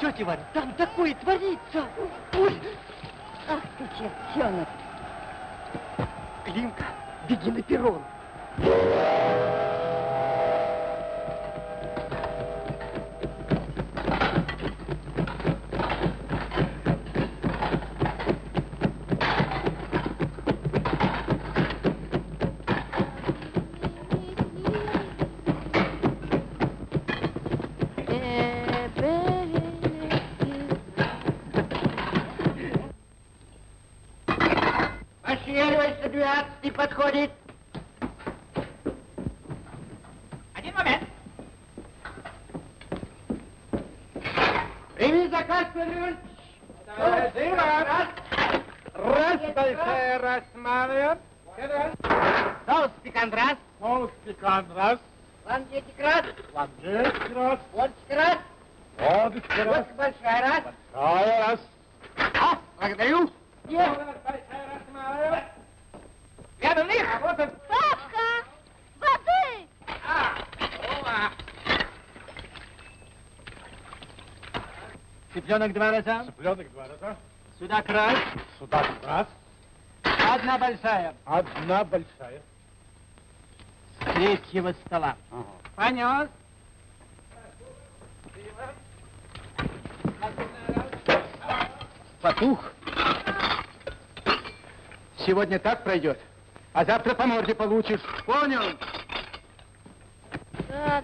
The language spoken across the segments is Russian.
Тетя Варя, там такое творится. Ой. Ах ты, чертенок. Климка, беги на перрон. Пошевеливайся, 12 подходит. Один момент. Прими заказ, Владимир Раз. Раз, большая, раз, малая. Соус пикант раз. Соус пекан, раз. Лангетик раз. Лангетик, раз. Водочка раз. Водочка, раз. Водка большая раз. Большая, раз. А, благодарю. Есть. Большая, раз, малая. Рядом них. Работа. Папка, воды! А, Рома. Цыпленок два раза. Цыпленок два раза. Сюда край. Сюда раз. Одна большая. Одна большая. С третьего стола. Ага. Понес. Потух. Сегодня так пройдет, а завтра по морде получишь. Понял? За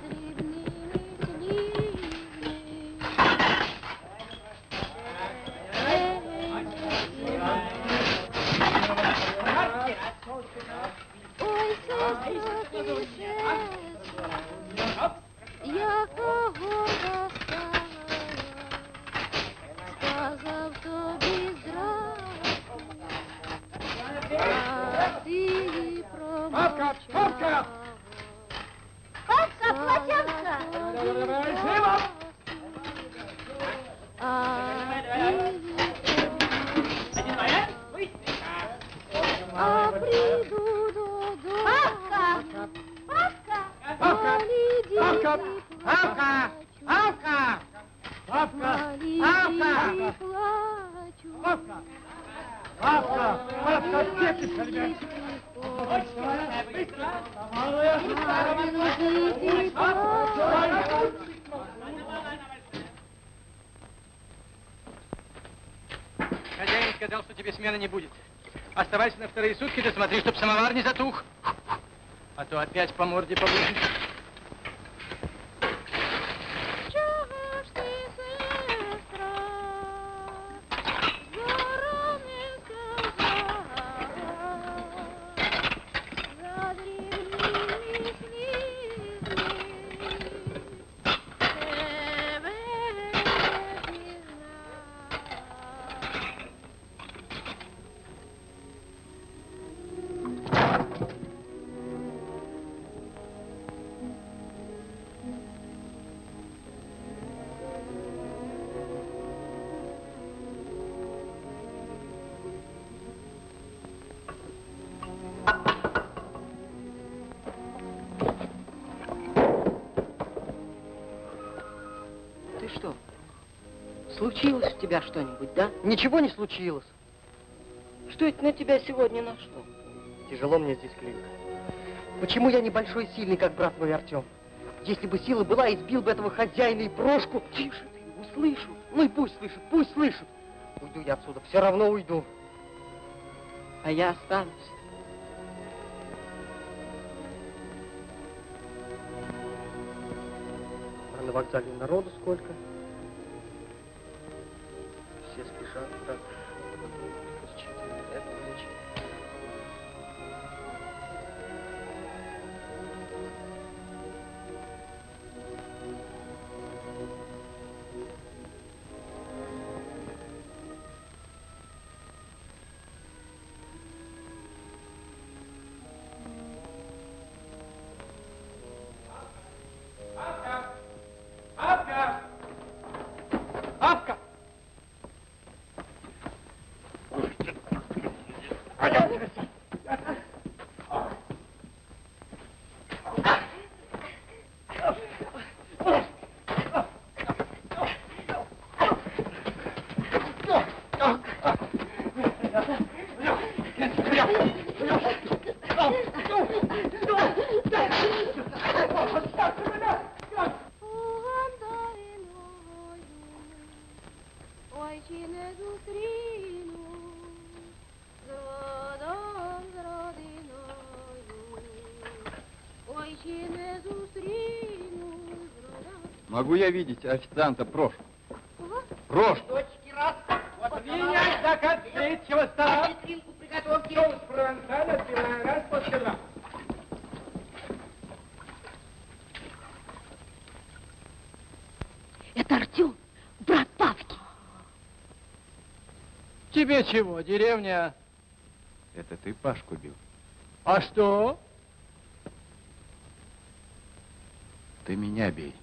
самовар не затух. А то опять по морде получишь. Случилось у тебя что-нибудь, да? Ничего не случилось. Что это на тебя сегодня нашло? Тяжело мне здесь, Климка. Почему я небольшой и сильный, как брат мой Артем? Если бы сила была, избил бы этого хозяина и брошку. Тише ты, услышу. Ну и пусть слышит, пусть слышит. Уйду я отсюда, все равно уйду. А я останусь. А на вокзале народу сколько? Могу я видеть официанта Прошу? Прошу. Точки раз. Вот Принять заказ третьего стола. Витринку приготовьте. Соус провансаль, отбивная раз, после два. Это Артем, брат Павки. Тебе чего, деревня? Это ты Пашку бил? А что? Ты меня бей.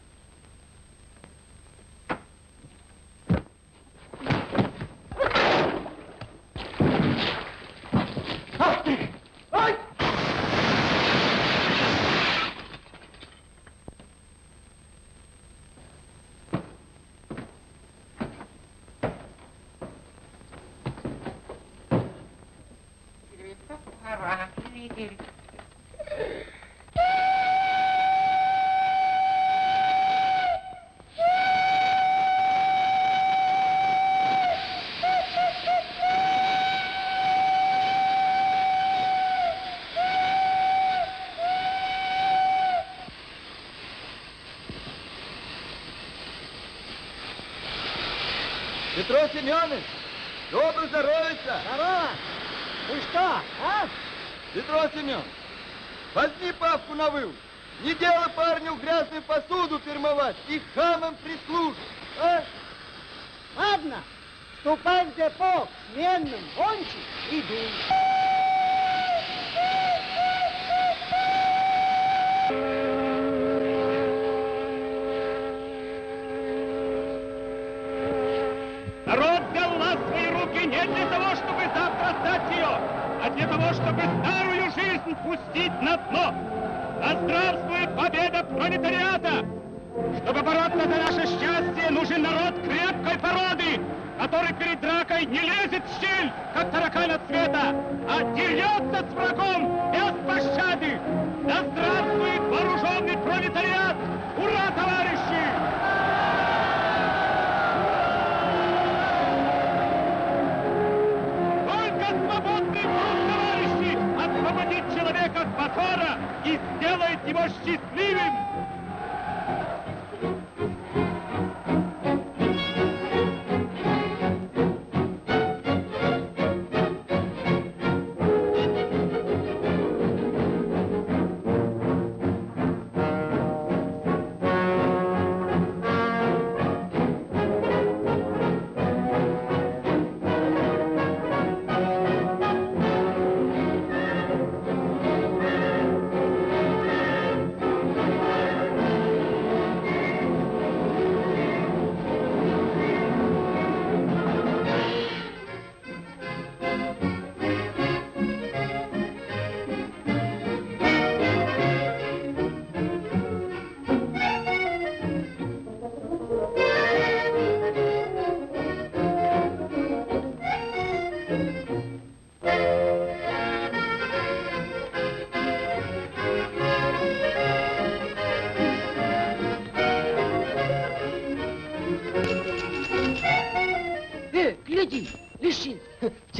Ах ты! Ай! Петро Семенович, добро здоровится. Здорово! Вы что, а? Петро Семенович, возьми папку на выл. Не дело парню грязную посуду фирмовать и хамам прислужить, а? Ладно, ступай в депо сменным, гонщик и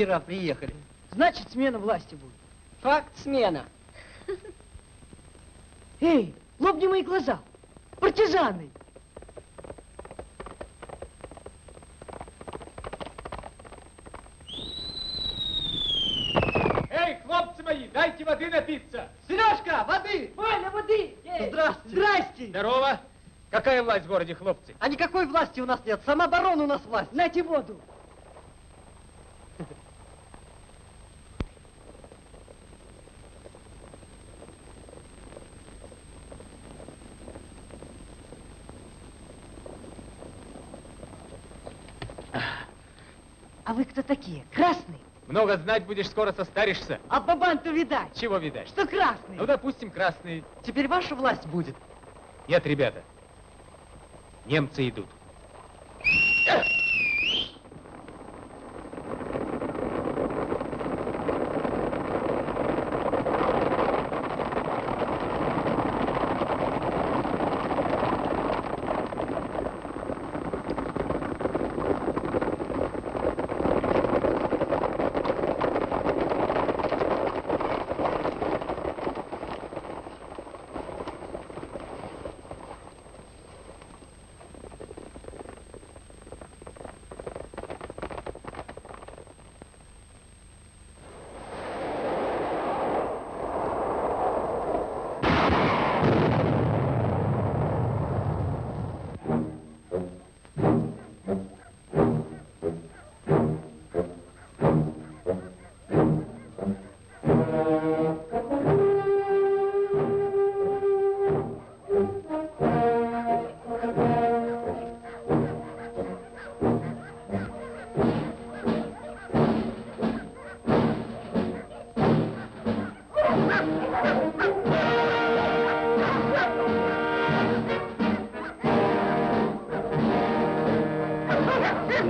Вчера приехали. Значит, смена власти будет. Факт смена. Эй, лобни мои глаза. Партизаны. Эй, хлопцы мои, дайте воды напиться. Сережка, воды! Валя, воды! Здрасте. Здрасте. Здорово. Какая власть в городе, хлопцы? А никакой власти у нас нет. Самооборона у нас власть. Нате воду. Кто такие? Красный? Много знать будешь, скоро состаришься. А бабан-то видать, Чего видать? что красный. Ну, допустим, красные. Теперь ваша власть будет. Нет, ребята. Немцы идут. Сила.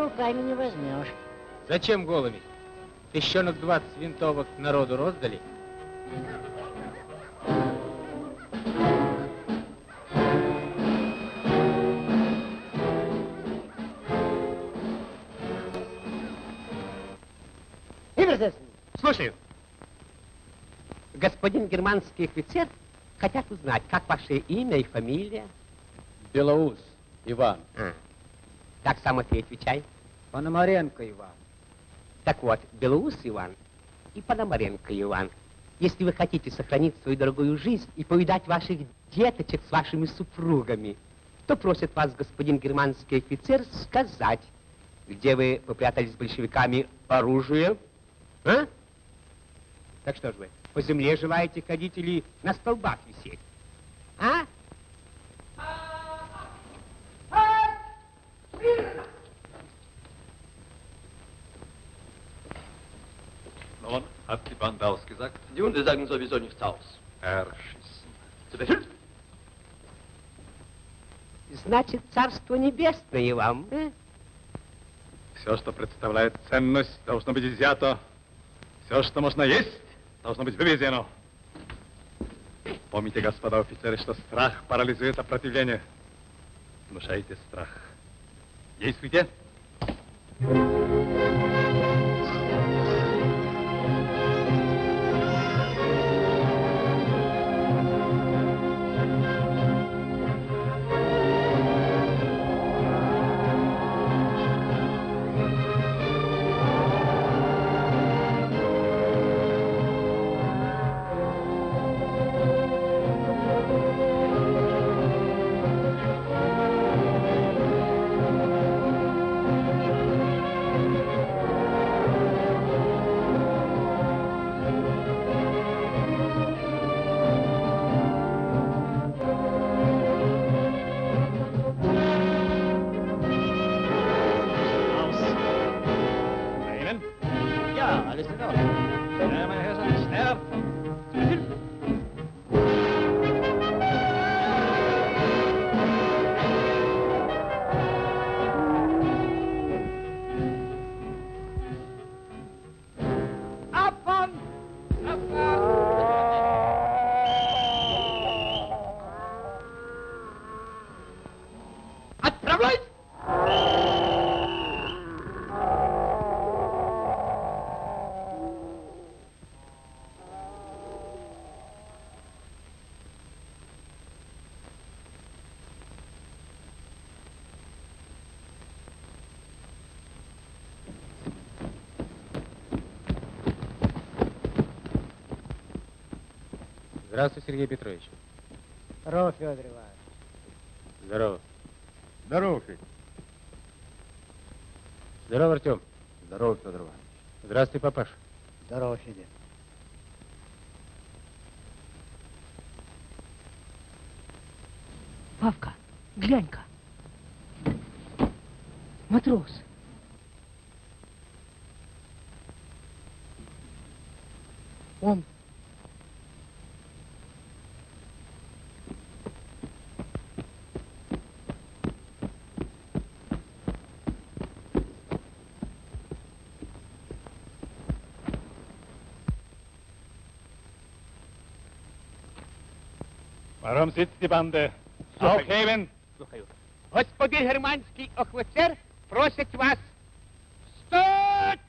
руками не возьмешь. Зачем голыми? Тыщенок 20 винтовок народу роздали? Слушаю. Господин германский офицер хотят узнать, как ваше имя и фамилия. Белоус, Иван. А, так сам ты отвечай. Пономаренко Иван. Так вот, Белоус Иван и Пономаренко Иван. Если вы хотите сохранить свою дорогую жизнь и повидать ваших деточек с вашими супругами, то просит вас господин германский офицер сказать, где вы попрятались с большевиками оружие, а? Так что ж вы, по земле желаете ходить или на столбах висеть? А? Nun, hat die Bande ausgesagt? Die Hunde sagen sowieso nichts aus. Erschissen. Zu Befehl. Значит, царство небесное вам, э? Все, что представляет ценность, должно быть изъято. Все, что можно есть, должно быть вывезено. Помните, господа офицеры, что страх парализует сопротивление. Внушайте страх. Действуйте. Ihnen? Здравствуй, Сергей Петрович. Здорово, Федор Иванович. Здорово. Здорово, Федь. Здорово, Артем. Здорово, Федор Иванович. Здравствуй, папаш. Здорово, Федя. Павка, глянь-ка. Матрос. Sitzt die Bande? Aufheben! Слухаю. Господин германский офицер просит вас встать!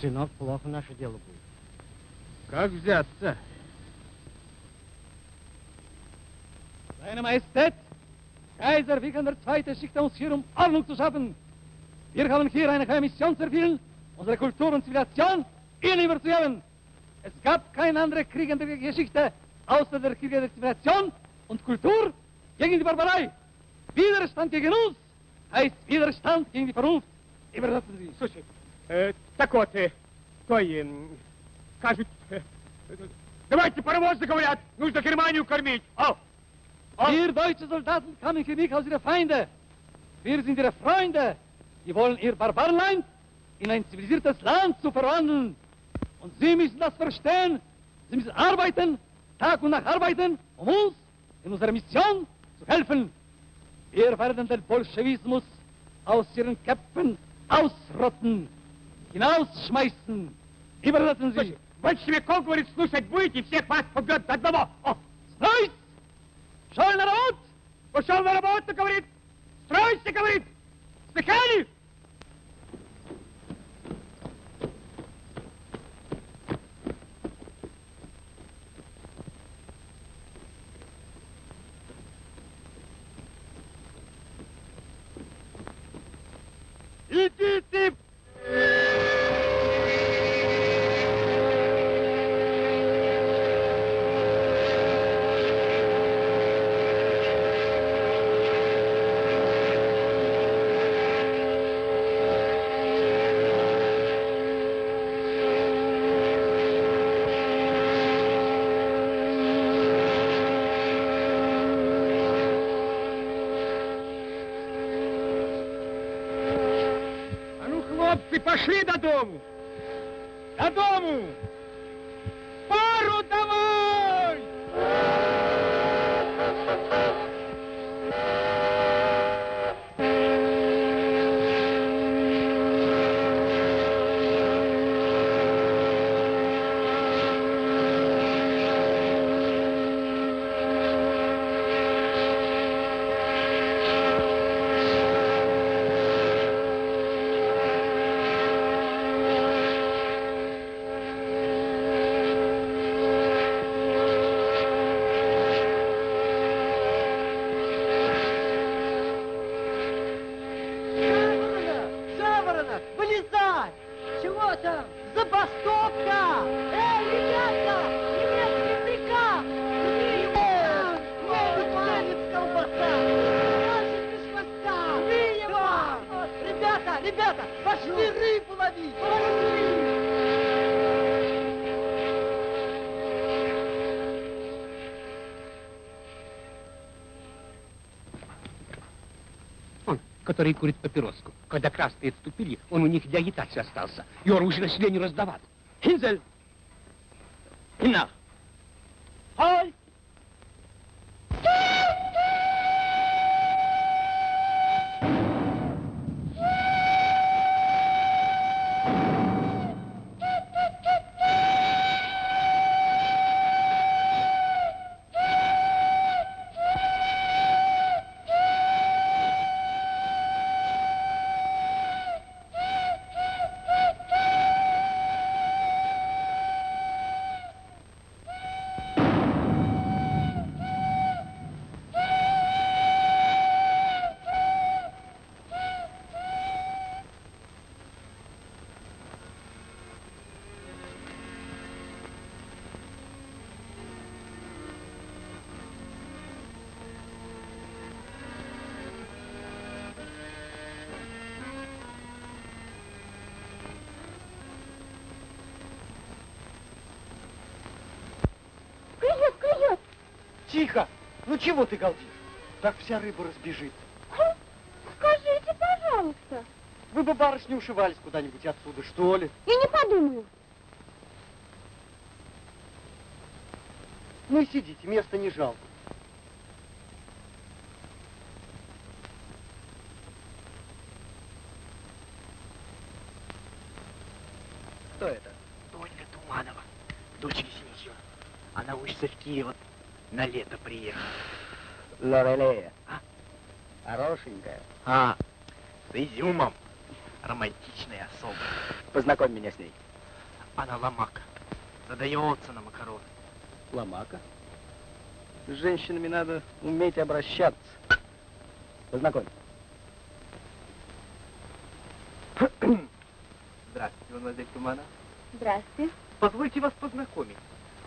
Сынок, плохо наше дело будет. Как взяться? Seine Majestät, Kaiser Wilhelm II. schickte uns hier, um Ordnung zu schaffen. Wir haben hier eine geheime Mission zu erfüllen, unsere Kultur und Zivilisation ihnen überzuheben. Es gab keine andere Krieg in der Geschichte, außer der Krieg der Zivilisation und Kultur gegen die Barbarei. Widerstand gegen uns heißt Widerstand gegen die Vernunft. Übersetzen Sie. Слушай, э, так вот, э, той, э, кажут, э, э, давайте паровозы, говорят, нужно Германию кормить. Ау! Wir deutsche Soldaten kamen hier nicht aus ihre Feinde. Wir sind ihre Freunde. Die wollen ihr Barbarenland in ein zivilisiertes Land zu verwandeln. Und Sie müssen das verstehen. Sie müssen arbeiten, Tag und Nacht arbeiten, um uns in unserer Mission zu helfen. Wir werden den Bolschewismus aus ihren Köpfen ausrotten, hinausschmeißen. Übersetzen Sie. Большевиков, говорит, слушать будете, всех вас побьет до одного. О, Стройсь! Шел народ! пошел на работу, говорит, стройся, говорит, слыхали? Идите! А ну, хлопцы, пошли додому! Додому! Пару давай! Жаворонок! Жаворонок! Вылезай! Там? Забастовка! Эй, ребята! Немецкий приказ! Его! Немец колбаса! Наши без хвоста! Его! Ребята, ребята! Пошли рыбу ловить! Пошли! Который курит папироску. Когда красные отступили, он у них для агитации остался. И оружие населению раздавал. Хинзель! Хиннах! Halt! Чего ты галдишь? Так вся рыба разбежит. Скажите, пожалуйста. Вы бы, барышни, ушивались куда-нибудь отсюда, что ли? Я не подумаю. Ну и сидите, места не жалко. Кто это? Тоня Туманова, дочь Весеничева. Она учится в Киеве, на лето приехала. Лорелея. А? Хорошенькая. А, с изюмом. Романтичная особа. Познакомь меня с ней. Она ломака. Задается на макароны. Ломака. С женщинами надо уметь обращаться. Познакомь. Здравствуйте, мадемуазель Тумана. Здравствуйте. Позвольте вас познакомить.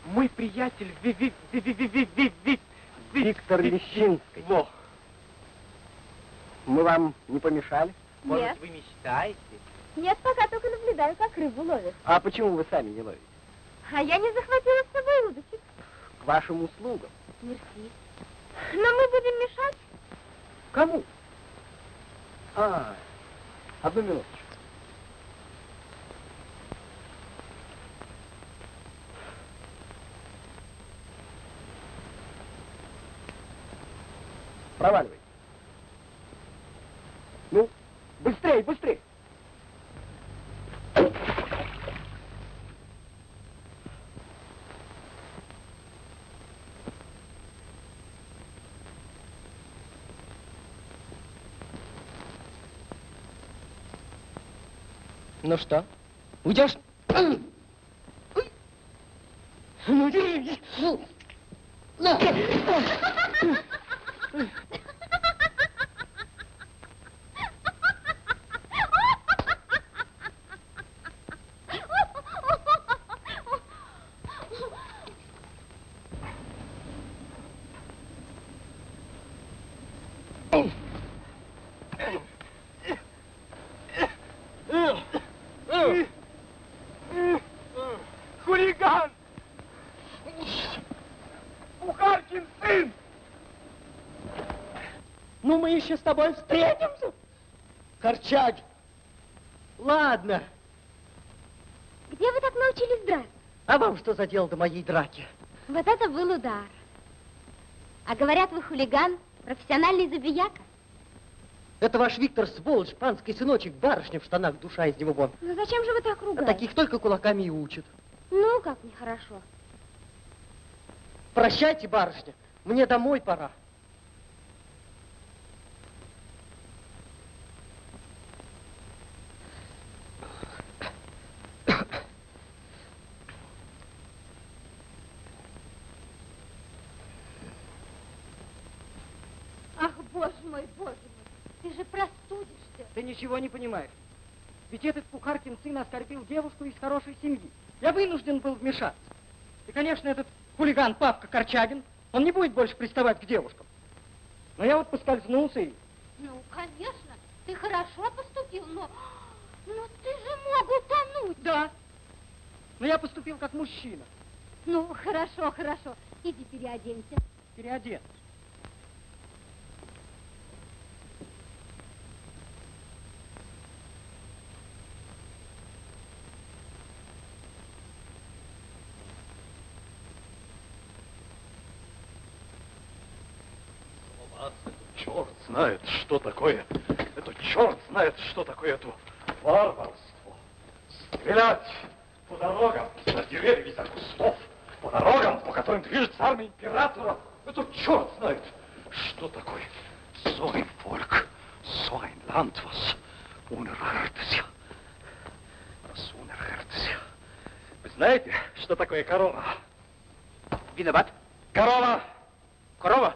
Мой приятель Ви- Ви- Ви- Ви- Ви- Ви- Ви- Ви- Ви- Виктор Лещинский. Во. Мы вам не помешали? Может, Нет. вы мечтаете? Нет, пока только наблюдаю, как рыбу ловят. А почему вы сами не ловите? А я не захватила с собой удочек. К вашим услугам. Мерси. Но мы будем мешать. Кому? А, одну минуточку. Проваливай. Ну, быстрей, быстрей. Ну что, уйдешь? Ну, держись. На. Хулиган! Бухаркин сын! Ну, мы еще с тобой встретимся. Корчаги. Ладно. Где вы так научились драться? А вам что за дело до моей драки? Вот это был удар. А говорят, вы хулиган, профессиональный забияка. Это ваш Виктор сволочь, панский сыночек, барышня в штанах, душа из него вон. Ну зачем же вы так А ругаете? таких только кулаками и учат. Ну, как нехорошо. Прощайте, барышня, мне домой пора. Ах, боже мой, боже мой, ты же простудишься. Ты ничего не понимаешь. Ведь этот Пухаркин сын оскорбил девушку из хорошей семьи. Я вынужден был вмешаться. И, конечно, этот хулиган Павка Корчагин, он не будет больше приставать к девушкам. Но я вот поскользнулся и... Ну, конечно, ты хорошо поступил, но... Но ты же мог утонуть. Да. Но я поступил как мужчина. Ну, хорошо, хорошо. Иди переоденься. Переодет. Черт знает, что такое. Это черт знает, что такое это варварство. Стрелять по дорогам, за деревьями, за кустов, по дорогам, по которым движется армия императора. Это черт знает, что такое. So ein Land, was unerhörtes. Was unerhörtes. Вы знаете, что такое корова? Виноват? Корова! Корова?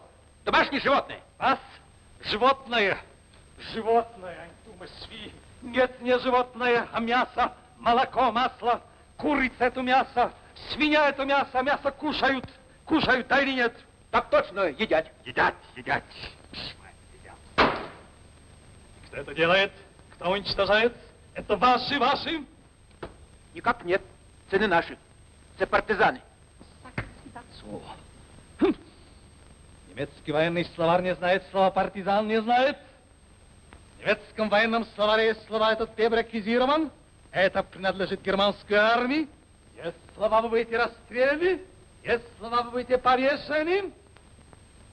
Домашнее животное. Вас животное, животное, Антума Сви. Нет, не животное, а мясо, молоко, масло, курица это мясо, свинья это мясо, мясо кушают, кушают, да или нет? Так точно, едят. Едят, едят. Кто это делает? Кто уничтожает? Это ваши, ваши? Никак нет. Цены наши. Это партизаны. So. Немецкий военный словарь не знает слова партизан, не знает. В немецком военном словаре есть слова этот пребракизирован. Это принадлежит германской армии. Есть слова, вы будете расстреляны. Есть слова, вы будете повешены.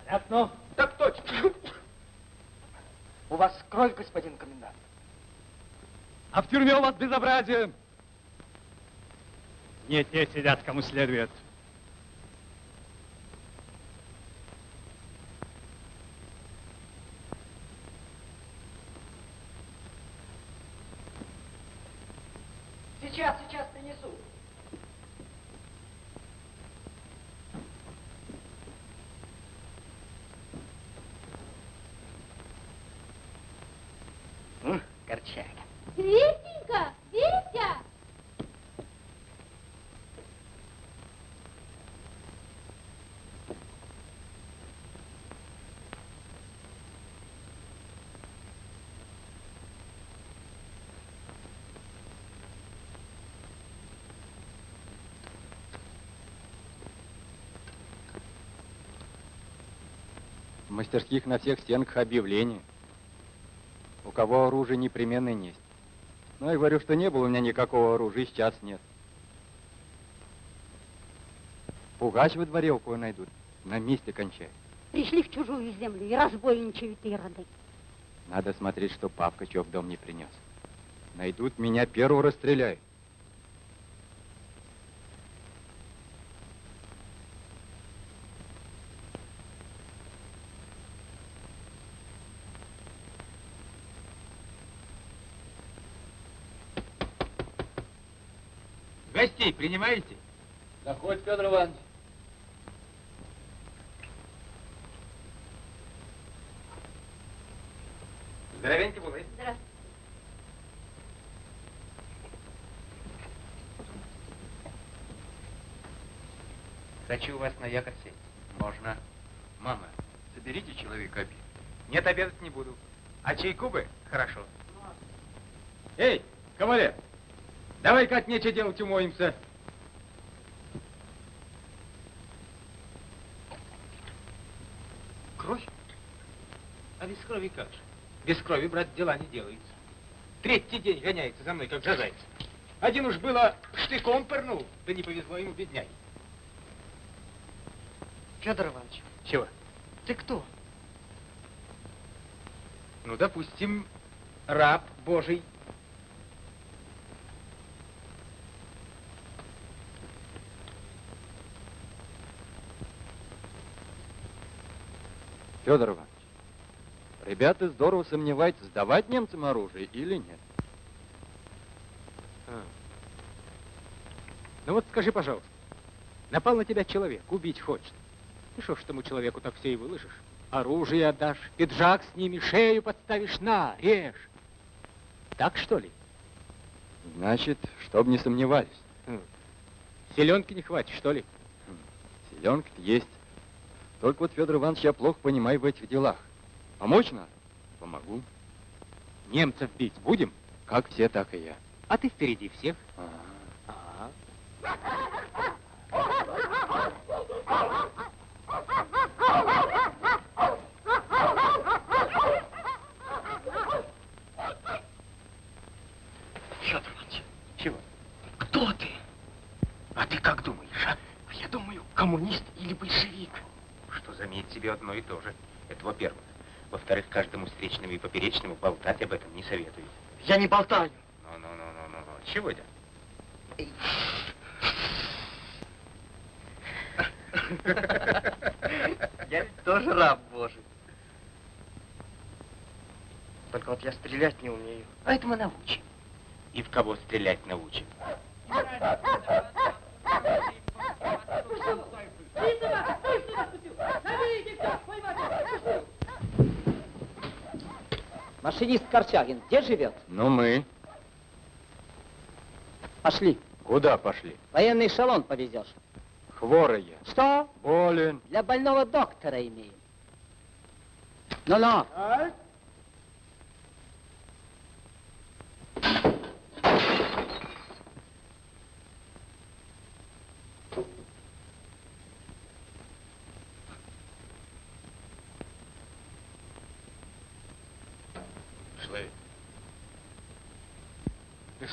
Понятно? Так точно. У вас кровь, господин комендант. А в тюрьме у вас безобразие. Не те сидят, кому следует. Сейчас, сейчас принесу. Корчага. Витенька, Витя! В мастерских на всех стенках объявления. Кого оружие непременно есть. Ну, я говорю, что не было у меня никакого оружия, и сейчас нет. Пугач во дворе у кого найдут. На месте кончай. Пришли в чужую землю и разбойничают ироды. Надо смотреть, что папка чего в дом не принес. Найдут меня, первого расстреляют. Принимаете? Заходь, Федор Иванович. Здоровеньки були. Здравствуйте. Хочу у вас на якорь сесть. Можно. Мама, соберите человека обед. Нет, обедать не буду. А чайку бы? Хорошо. Эй, кавалер, давай-ка от нечего делать умоемся. Кровь? А без крови как же? Без крови, брат, дела не делаются. Третий день гоняется за мной, как жажается. Один уж было штыком пырнул, да не повезло ему, бедняги. Федор Иванович, Чего? ты кто? Ну, допустим, раб Божий. Федор Иванович, ребята здорово сомневаются, сдавать немцам оружие или нет. А. Ну вот скажи, пожалуйста, напал на тебя человек, убить хочет. Ты что ж тому человеку так все и выложишь? Оружие отдашь, пиджак сними, шею подставишь, на, режь. Так что ли? Значит, чтоб не сомневались. Селенки не хватит, что ли? Селенка есть. Только вот, Федор Иванович, я плохо понимаю в этих делах. Помочь надо? Помогу. Немцев бить будем? Как все, так и я. А ты впереди всех. Ага. Федор Иванович, Чего? кто ты? А ты как думаешь, а? А я думаю, коммунист или большевик. Что заметь себе одно и то же. Это во-первых. Во-вторых, каждому встречному и поперечному болтать об этом не советую. Я не болтаю. Ну-ну-ну-ну-ну. Чего это? Я ведь тоже раб Божий. Только вот я стрелять не умею. А это мы научим. И в кого стрелять научим? Машинист Корчагин где живет? Ну, мы. Пошли. Куда пошли? Военный эшелон повезешь. Хворые. Что? Болен. Для больного доктора имеем. Ну-ну. Пішли.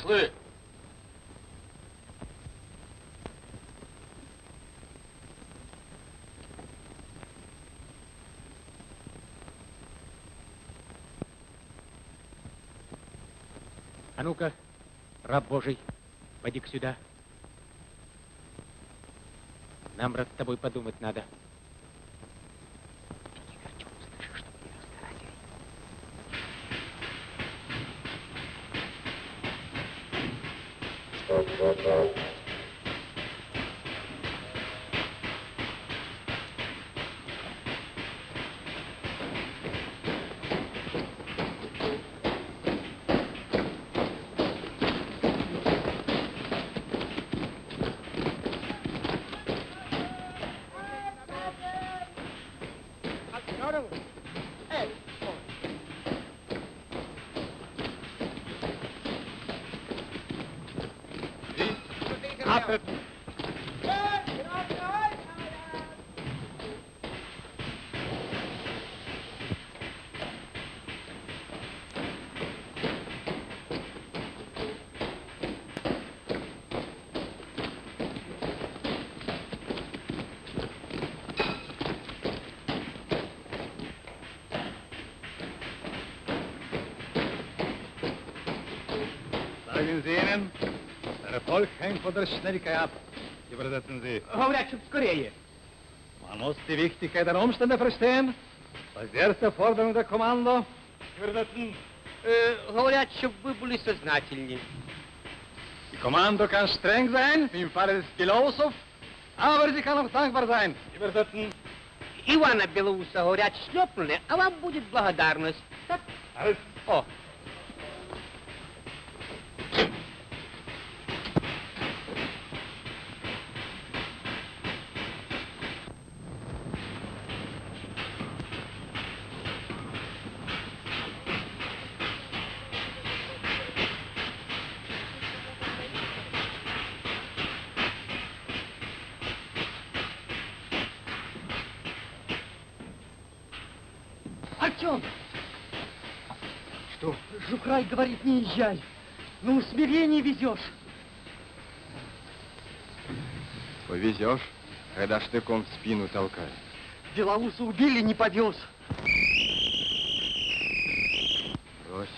Пішли. А ну-ка, раб Божий, поди-ка сюда. Нам, брат, с тобой подумать надо. Hängt von der Schnelligkeit ab. Übersetzen Sie. Говорят, чтоб скорее. Man muss die Wichtigkeit der Umstände verstehen. Das ist die erste Forderung der Kommando. Übersetzen. Э, говорят, чтоб вы были сознательнее. Die Kommando kann streng sein, wie im Falle des Philosoph, aber sie kann auch dankbar sein. Übersetzen. Ивана Белоуса, говорят, шлепнули, а вам будет благодарность. Так? Alles. О, Артем! Что? Жухрай говорит, не езжай. На усмирение везешь. Повезешь, когда штыком в спину толкает. Белоуса убили, не повез. Брось.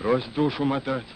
Брось душу мотать.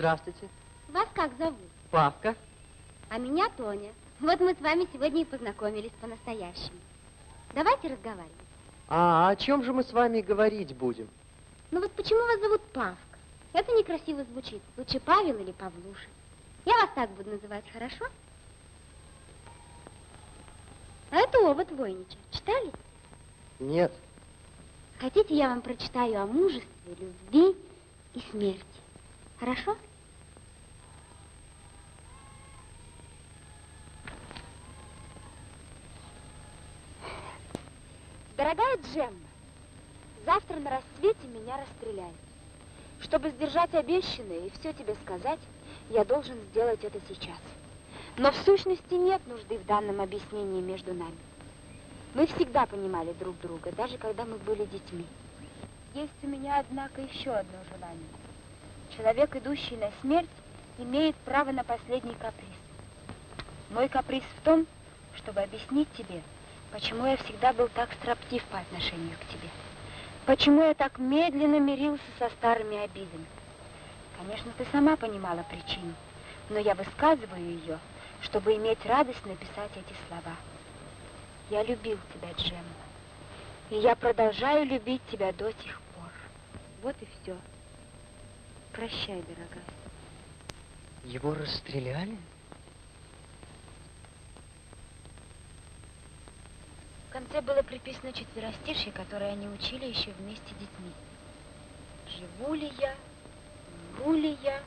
Здравствуйте. Вас как зовут? Павка. А меня Тоня. Вот мы с вами сегодня и познакомились по-настоящему. Давайте разговаривать. А о чем же мы с вами говорить будем? Ну вот почему вас зовут Павка? Это некрасиво звучит. Лучше Павел или Павлуша. Я вас так буду называть, хорошо? А это овод Войнича. Читали? Нет. Хотите, я вам прочитаю о мужестве, любви и смерти. Хорошо? Дорогая Джемма, завтра на рассвете меня расстреляют. Чтобы сдержать обещанное и все тебе сказать, я должен сделать это сейчас. Но в сущности нет нужды в данном объяснении между нами. Мы всегда понимали друг друга, даже когда мы были детьми. Есть у меня, однако, еще одно желание. Человек, идущий на смерть, имеет право на последний каприз. Мой каприз в том, чтобы объяснить тебе, почему я всегда был так строптив по отношению к тебе. Почему я так медленно мирился со старыми обидами. Конечно, ты сама понимала причину, но я высказываю ее, чтобы иметь радость написать эти слова. Я любил тебя, Джемма. И я продолжаю любить тебя до сих пор. Вот и все. Прощай, дорогая. Его расстреляли? В конце было приписано четверостишье, которое они учили еще вместе с детьми. Живу ли я, умру ли я,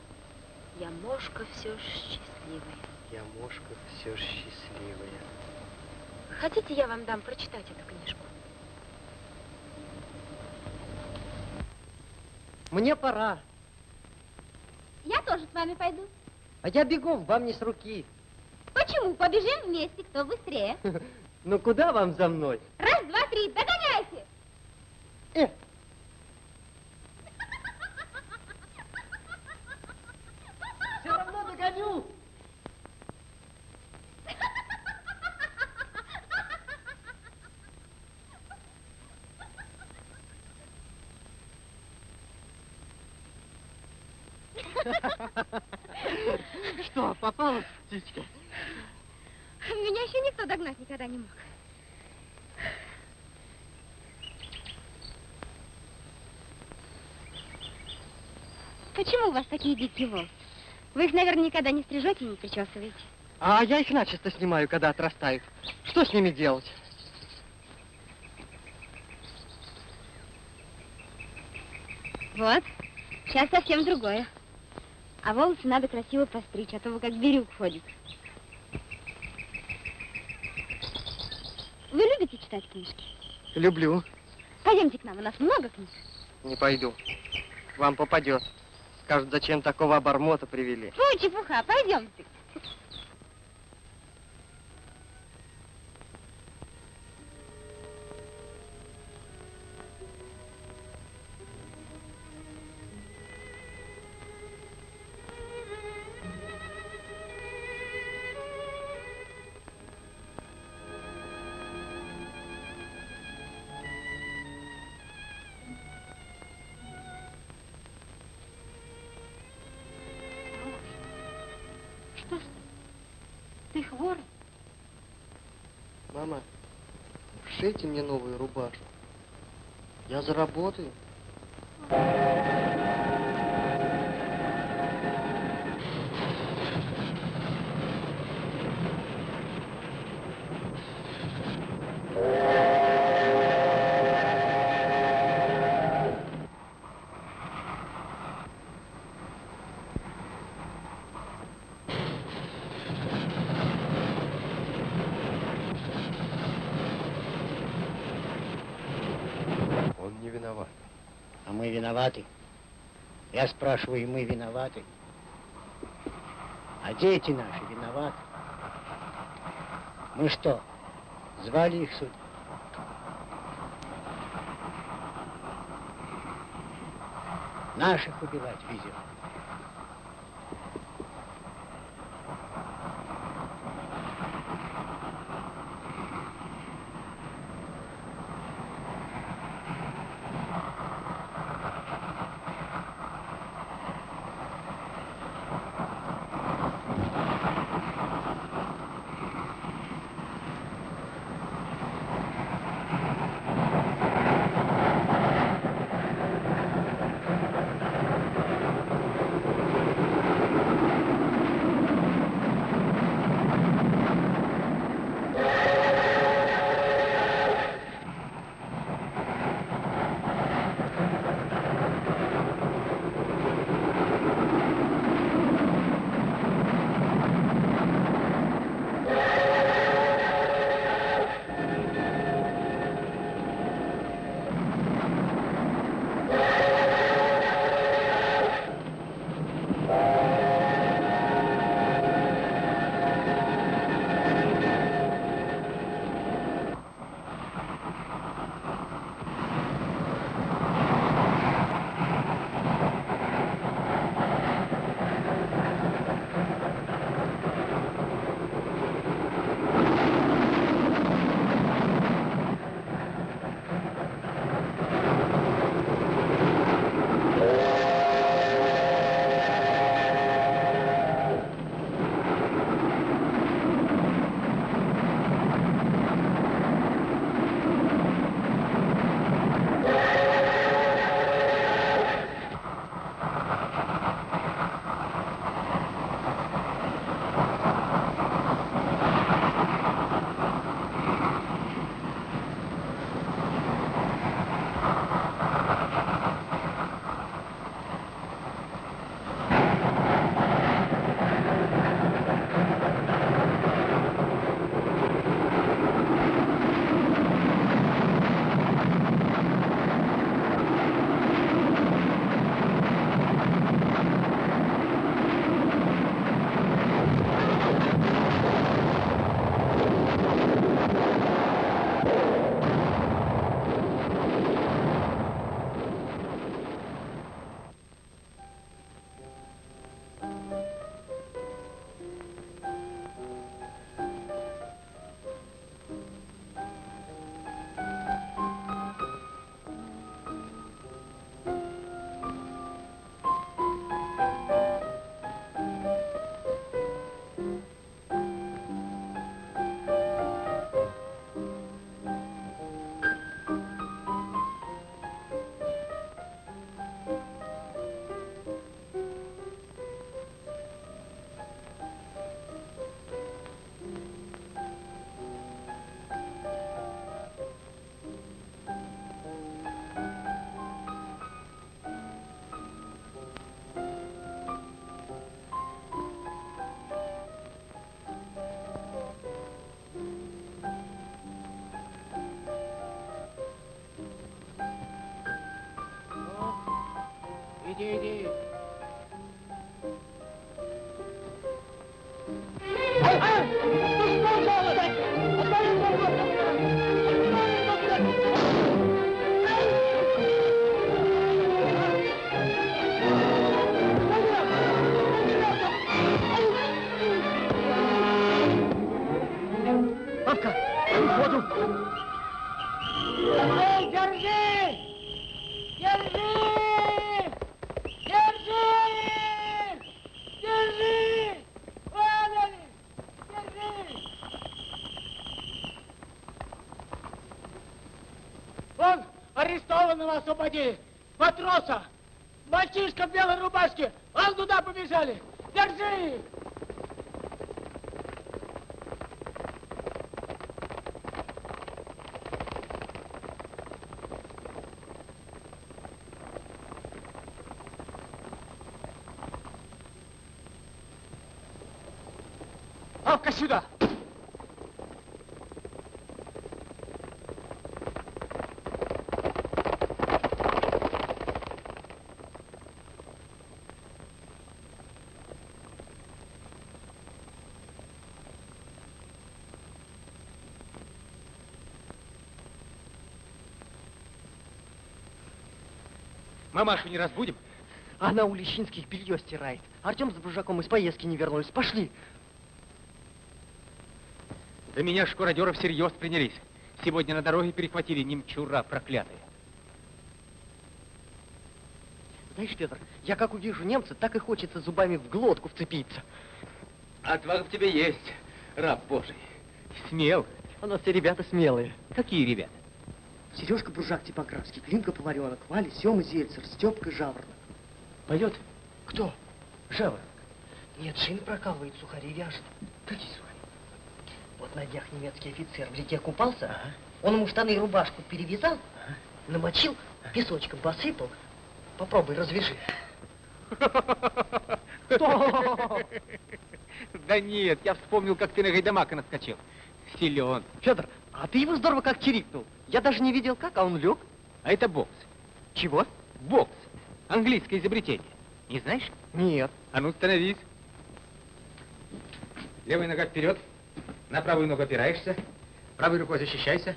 я мошка все ж счастливая. Я мошка все счастливая. Хотите, я вам дам прочитать эту книжку? Мне пора. Я тоже с вами пойду. А я бегом, вам не с руки. Почему? Побежим вместе, кто быстрее. Ну куда вам за мной? Раз, два, три, догоняйте! Э. Все равно догоню. Что, попалась птичка? Никто догнать никогда не мог. Почему у вас такие дикие волосы? Вы их, наверное, никогда не стрижете и не причесываете. А я их начисто снимаю, когда отрастают. Что с ними делать? Вот, сейчас совсем другое. А волосы надо красиво постричь, а то вы как бирюк ходите. Вы любите читать книжки? Люблю. Пойдемте к нам, у нас много книг. Не пойду. Вам попадет. Скажут, зачем такого обормота привели. Фу, чепуха, пойдемте. Шейте мне новую рубашку. Я заработаю. Он не виноват. А мы виноваты. Я спрашиваю, мы виноваты. А дети наши виноваты. Мы что, звали их сюда? Наших убивать везет. Иди, иди. Освободи! Матроса! Мальчишка в белой рубашке! Вон туда побежали! Держи сюда! Мамашу не разбудим? Она у Лещинских белье стирает. Артем с Бружаком из поездки не вернулись. Пошли. Да меня шкуродеры всерьез принялись. Сегодня на дороге перехватили немчура проклятые. Знаешь, Петр, я как увижу немца, так и хочется зубами в глотку вцепиться. Отвага в тебе есть, раб Божий. Смел. У нас все ребята смелые. Какие ребята? Сережка Бружак типографский, Климка Поваренок, Валя, Сема Зельцер, Степка Жаворонок. Поет? Кто? Жаворонок. Нет, шины прокалывает, сухари вяжет. Какие сухари? Вот на днях немецкий офицер в реке купался, он ему штаны и рубашку перевязал, намочил, песочком посыпал. Попробуй, развяжи. Да нет, я вспомнил, как ты на Гайдамака наскочил. Силен. Федор, а ты его здорово как чирикнул. Я даже не видел как, а он лег. А это бокс. Чего? Бокс. Английское изобретение. Не знаешь? Нет. А ну, становись. Левая нога вперед. На правую ногу опираешься. Правой рукой защищайся.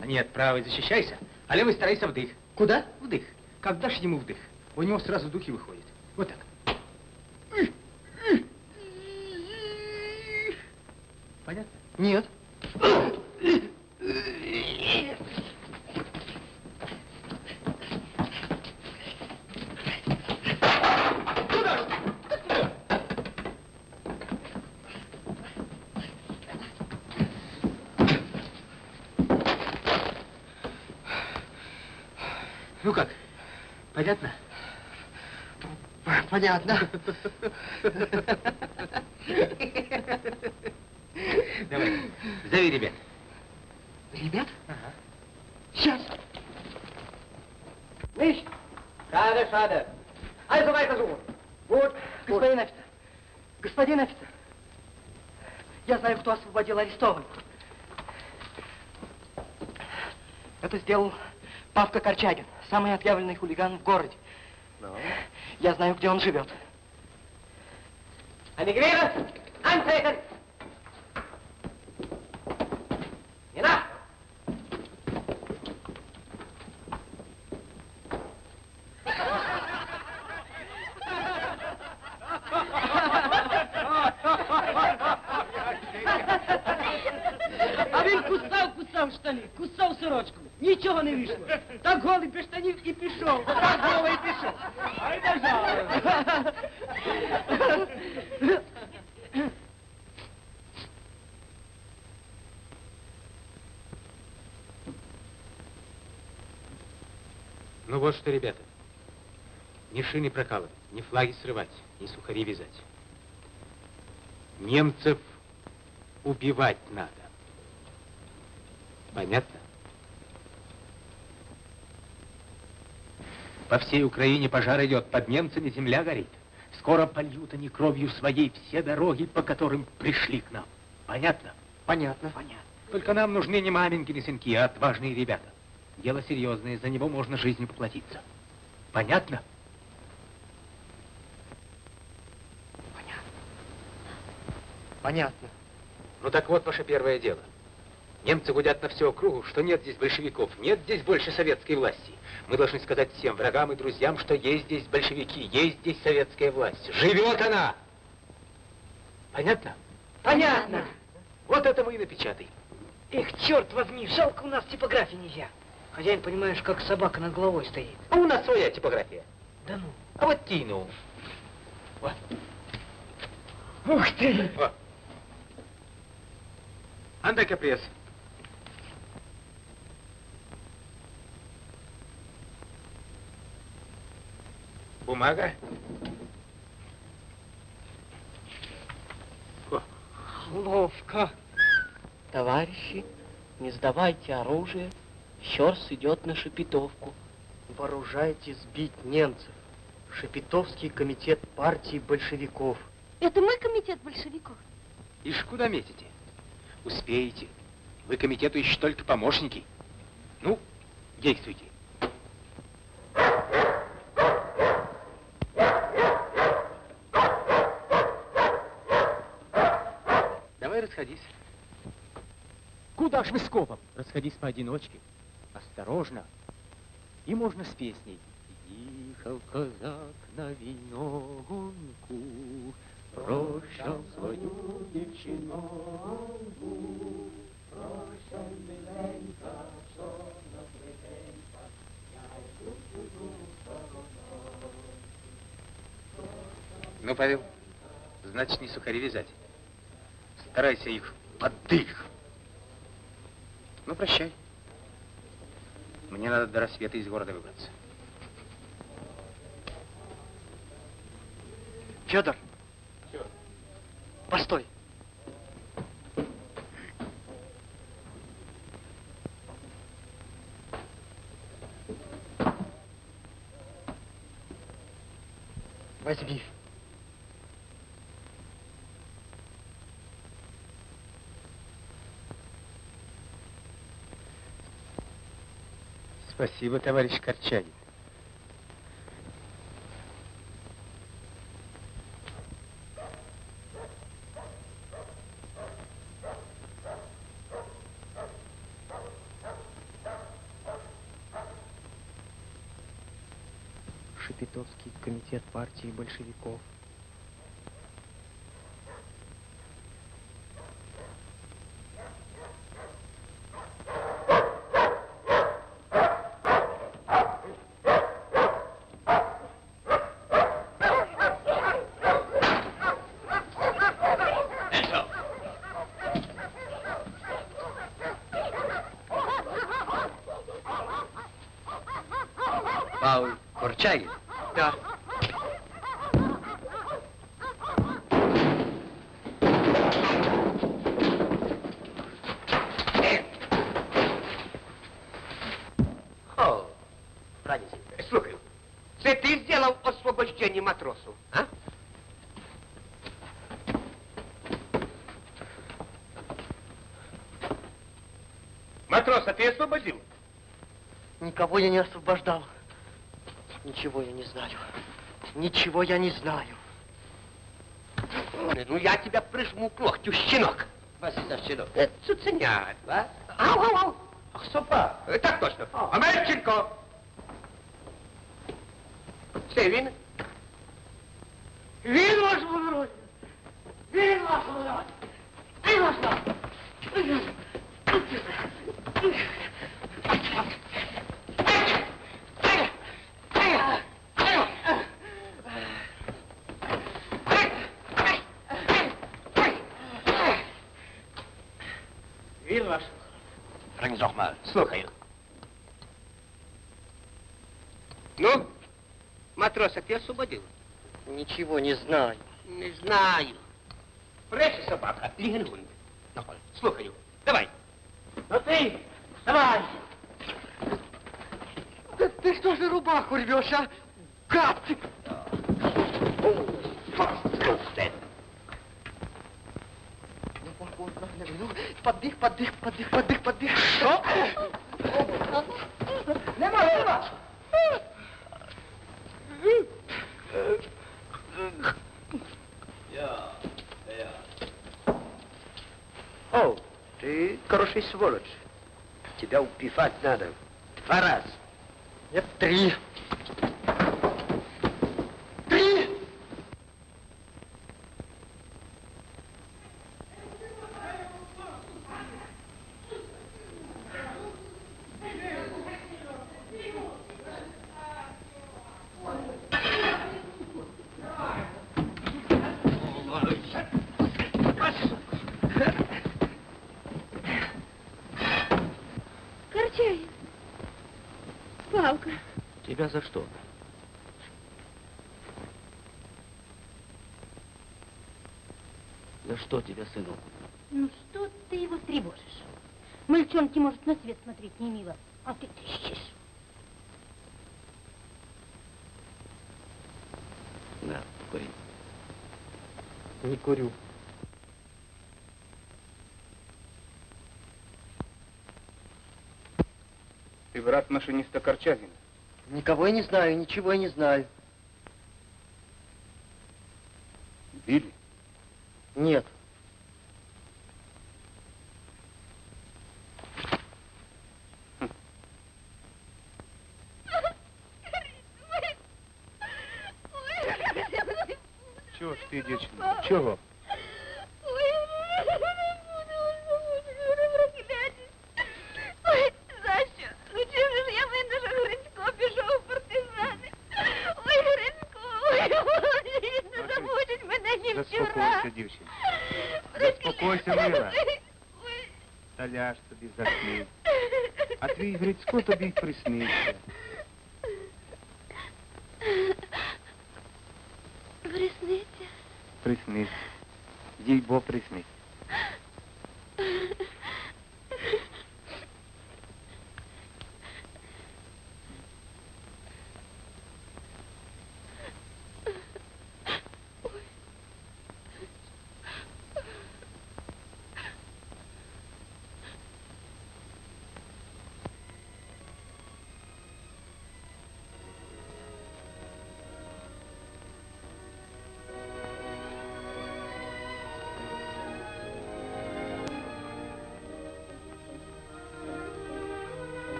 А нет, правой защищайся, а левой старайся вдых. Куда? Вдых. Как дашь ему вдых, у него сразу духи выходят. Вот так. Понятно? Нет. Ну как, понятно? Понятно. Давай, зови ребят. Ребят? Ага. Сейчас. Nicht? Schade, schade. Also weiter suchen. Вот, господин офицер. Господин офицер. Я знаю, кто освободил арестованных. Это сделал Павка Корчагин, самый отъявленный хулиган в городе. Я знаю, где он живет. Eine Gewehre! Ни сухари вязать. Немцев убивать надо. Понятно? По всей Украине пожар идет, под немцами земля горит. Скоро польют они кровью своей все дороги, по которым пришли к нам. Понятно? Понятно. Понятно. Только нам нужны не маменькины сынки, а отважные ребята. Дело серьезное, за него можно жизнью поплатиться. Понятно? Понятно. Ну так вот ваше первое дело. Немцы гудят на всю округу, что нет здесь большевиков, нет здесь больше советской власти. Мы должны сказать всем врагам и друзьям, что есть здесь большевики, есть здесь советская власть. Живет она! Понятно? Понятно. Вот это мы и напечатай. Эх, черт возьми, жалко у нас типографии нельзя. Хозяин, понимаешь, как собака над головой стоит. А у нас своя типография. Да ну. А вот тину. Вот. Ух ты! Вот. Андай-ка пресс. Бумага. Ловко. Товарищи, не сдавайте оружие. Щерс идет на Шепетовку. Вооружайте сбить немцев. Шепетовский комитет партии большевиков. Это мы комитет большевиков? Ишь, куда метите? Успеете. Вы комитету еще только помощники. Ну, действуйте. Давай расходись. Куда ж вы скопом? Расходись поодиночке. Осторожно. И можно с песней. Ехал казак на виногонку, Прощал свою девчинонку, Прощай, миленька, чорна плетенька, Я йду чужу сторону. Ну, Павел, значит, не сухари вязать. Старайся их под дых. Ну, прощай. Мне надо до рассвета из города выбраться. Федор. Постой. Возьми. Спасибо, товарищ Корчагин. Шепетовский комитет партии большевиков. Пауль Корчагин? Да. О, Радість, слухаю. Це ти зробив освобождення матросу, а? Матроса ты освободил? Никого я не освобождал. Ничего я не знаю. Ничего я не знаю. Ну, я тебя прижму к локтю, щенок. Вас за щенок. Цуценят, а? Ау, ау, ау. Ах, сопа. Так точно. Амельченко. Це Sevin. Weer was voor Weer was voor Weer was Weer was. Breng ze nog maar. Slok. Матроса ты освободил? Ничего не знаю. Не знаю. Прежде собака, Лігенгунд. Слухаю. Давай. Ну ты, давай! Да ты что же рубаху рвешь, а? Гад поддых, поддых, поддых, поддых, поддых. Что? Нема, нема! Хороший сволочь. Тебя убивать надо. Два раза. Нет. Три! Тебя за что? За что тебя, сынок? Ну что ты его тревожишь? Мальчонке, может, на свет смотреть не мило, а ты трещишь. На, кури. Не курю. Ты брат машиниста Корчагина. Никого я не знаю, ничего я не знаю. Били? Нет. А твій Грицько тобі й приснився. Присниться. Приснився. Їй бо приснився.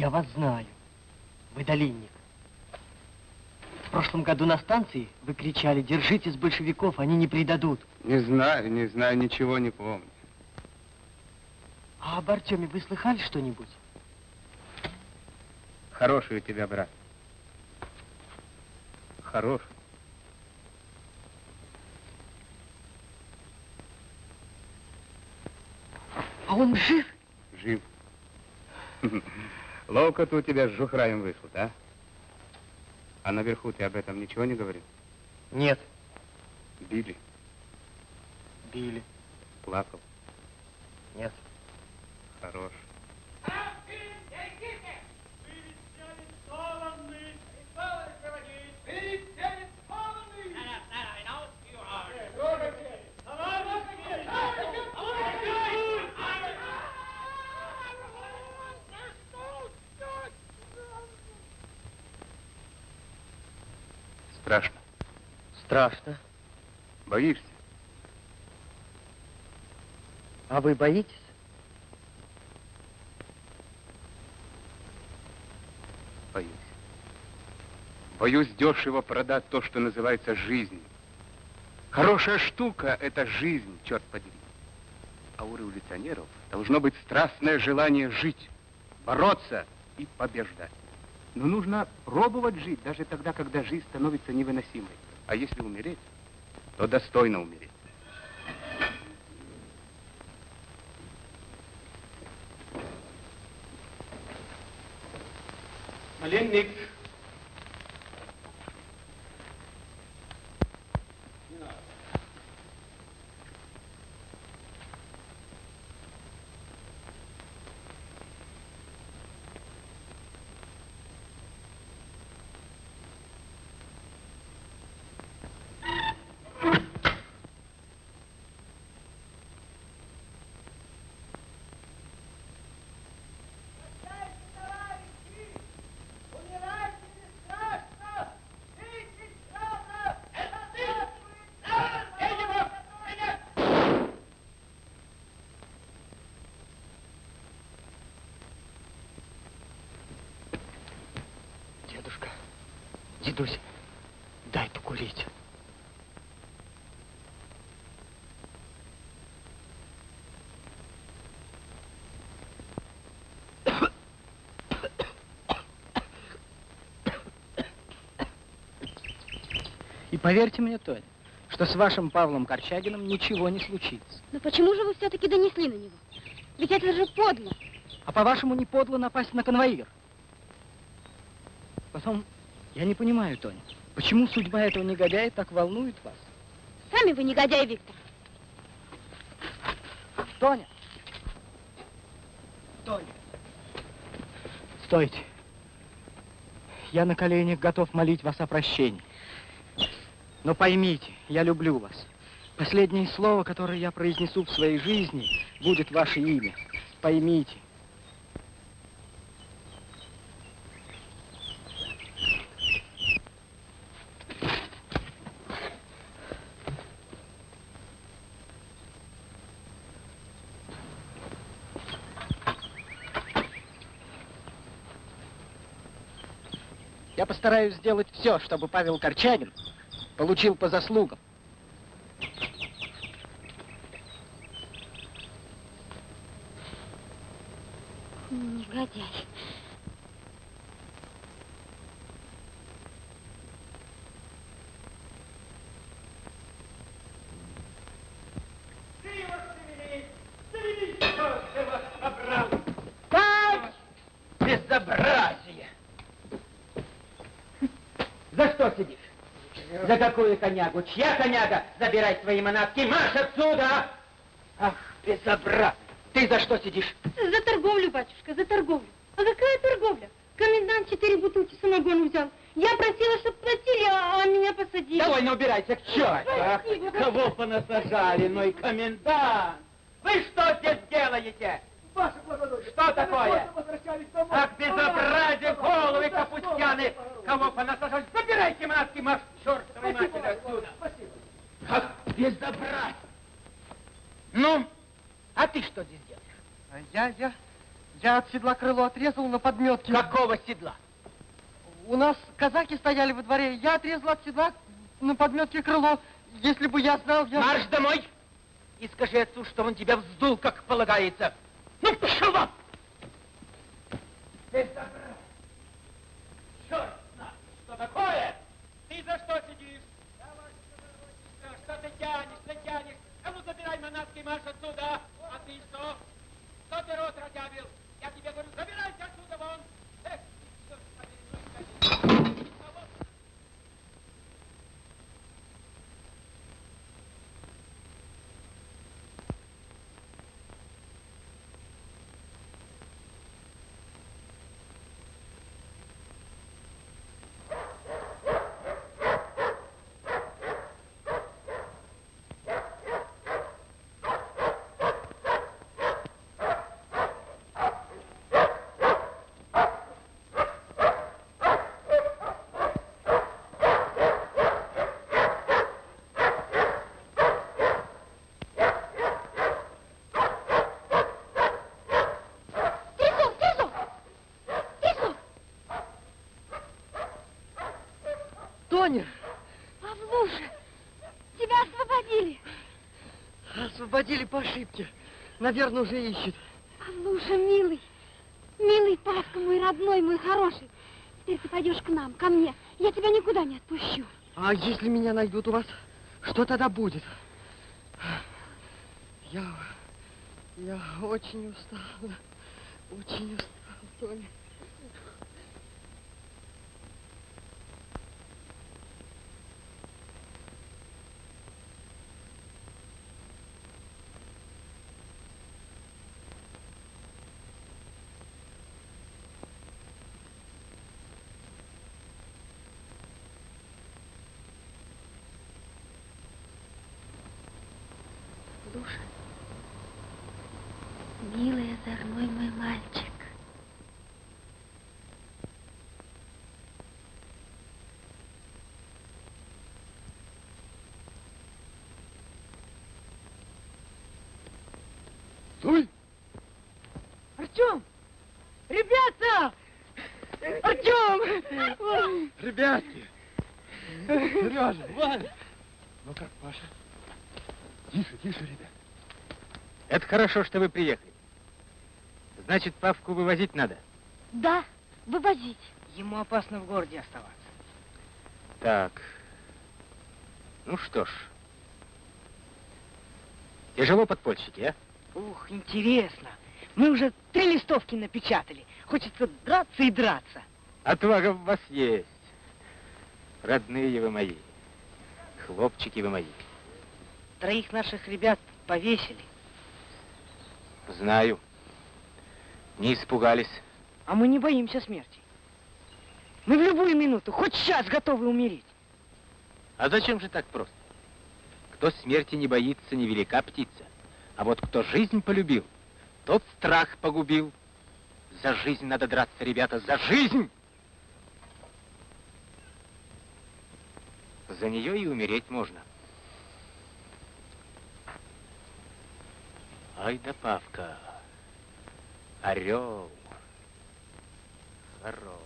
Я вас знаю. Вы долинник. В прошлом году на станции вы кричали, держитесь большевиков, они не предадут. Не знаю, не знаю, ничего не помню. А об Артеме вы слыхали что-нибудь? Хороший у тебя брат. Хороший. А он жив? Жив. Ловко-то у тебя с Жухраем вышло, да? А наверху ты об этом ничего не говорил? Нет. Били, Били. плакал. Нет. Хорош. Страшно. Боишься? А вы боитесь? Боюсь. Боюсь дешево продать то, что называется жизнью. Хорошая штука — это жизнь, черт подери. А у революционеров должно быть страстное желание жить, бороться и побеждать. Но нужно пробовать жить даже тогда, когда жизнь становится невыносимой. А если умереть, то достойно умереть. Маленник. Дедусь, дай покурить. И поверьте мне, Тоня, что с вашим Павлом Корчагиным ничего не случится. Но почему же вы все-таки донесли на него? Ведь это же подло. А по-вашему, не подло напасть на конвоир? Потом, я не понимаю, Тоня, почему судьба этого негодяя так волнует вас? Сами вы негодяй, Виктор. Тоня! Тоня! Стойте. Я на коленях готов молить вас о прощении. Но поймите, я люблю вас. Последнее слово, которое я произнесу в своей жизни, будет ваше имя. Поймите. Я постараюсь сделать все, чтобы Павел Корчагин получил по заслугам. Негодяй. Так! Безобразие! За что сидишь? За какую конягу? Чья коняга? Забирай свои манатки, марш отсюда! Ах, безобразие! Ты за что сидишь? За торговлю, батюшка, за торговлю. А какая торговля? Комендант четыре бутылки самогона взял. Я просила, чтобы платили, а, а меня посадили. Довольно убирайся к черту! Ах, Спасибо. кого понасажали, ну и комендант! Вы что здесь делаете? Что такое? Ах, безобразие, головы капустяны! Кого понасажали? Забирайте манатки, марш, чертовой матери отсюда! Ах, безобразие! Ну, а ты что здесь делаешь? А Я, я, я от седла крыло отрезал на подметке. Какого седла? У нас казаки стояли во дворе. Я отрезал от седла на подметке крыло. Если бы я знал, я... Марш домой и скажи отцу, что он тебя вздул, как полагается. Ну, пошел вон! Безобразие! Черт знает, что такое! Ты за что сидишь? Говорю, что ты тянешь, ты тянешь? А ну, забирай манатки и марш отсюда! А ты что? Что ты рот разъявил? Я тебе говорю, забирайся отсюда вон! Тоня, Павлуша, тебя освободили. освободили по ошибке. Наверное, уже ищет. Павлуша, милый, милый Павка, мой родной, мой хороший. Теперь ты пойдешь к нам, ко мне. Я тебя никуда не отпущу. А если меня найдут у вас, что тогда будет? Я... Я очень устала. Очень устала, Тоня. Ребятки! Сережа, Ваня! Ну как, Паша? Тише, тише, ребят. Это хорошо, что вы приехали. Значит, Павку вывозить надо. Да, вывозить. Ему опасно в городе оставаться. Так. Ну что ж. Тяжело подпольщики, а? Ух, интересно. Мы уже три листовки напечатали. Хочется драться и драться. Отвага в вас есть. Родные вы мои. Хлопчики вы мои. Троих наших ребят повесили. Знаю. Не испугались. А мы не боимся смерти. Мы в любую минуту, хоть сейчас готовы умереть. А зачем же так просто? Кто смерти не боится, невелика птица. А вот кто жизнь полюбил, тот страх погубил. За жизнь надо драться, ребята, за жизнь! За нее и умереть можно. Ай да Павка, орел, хорош.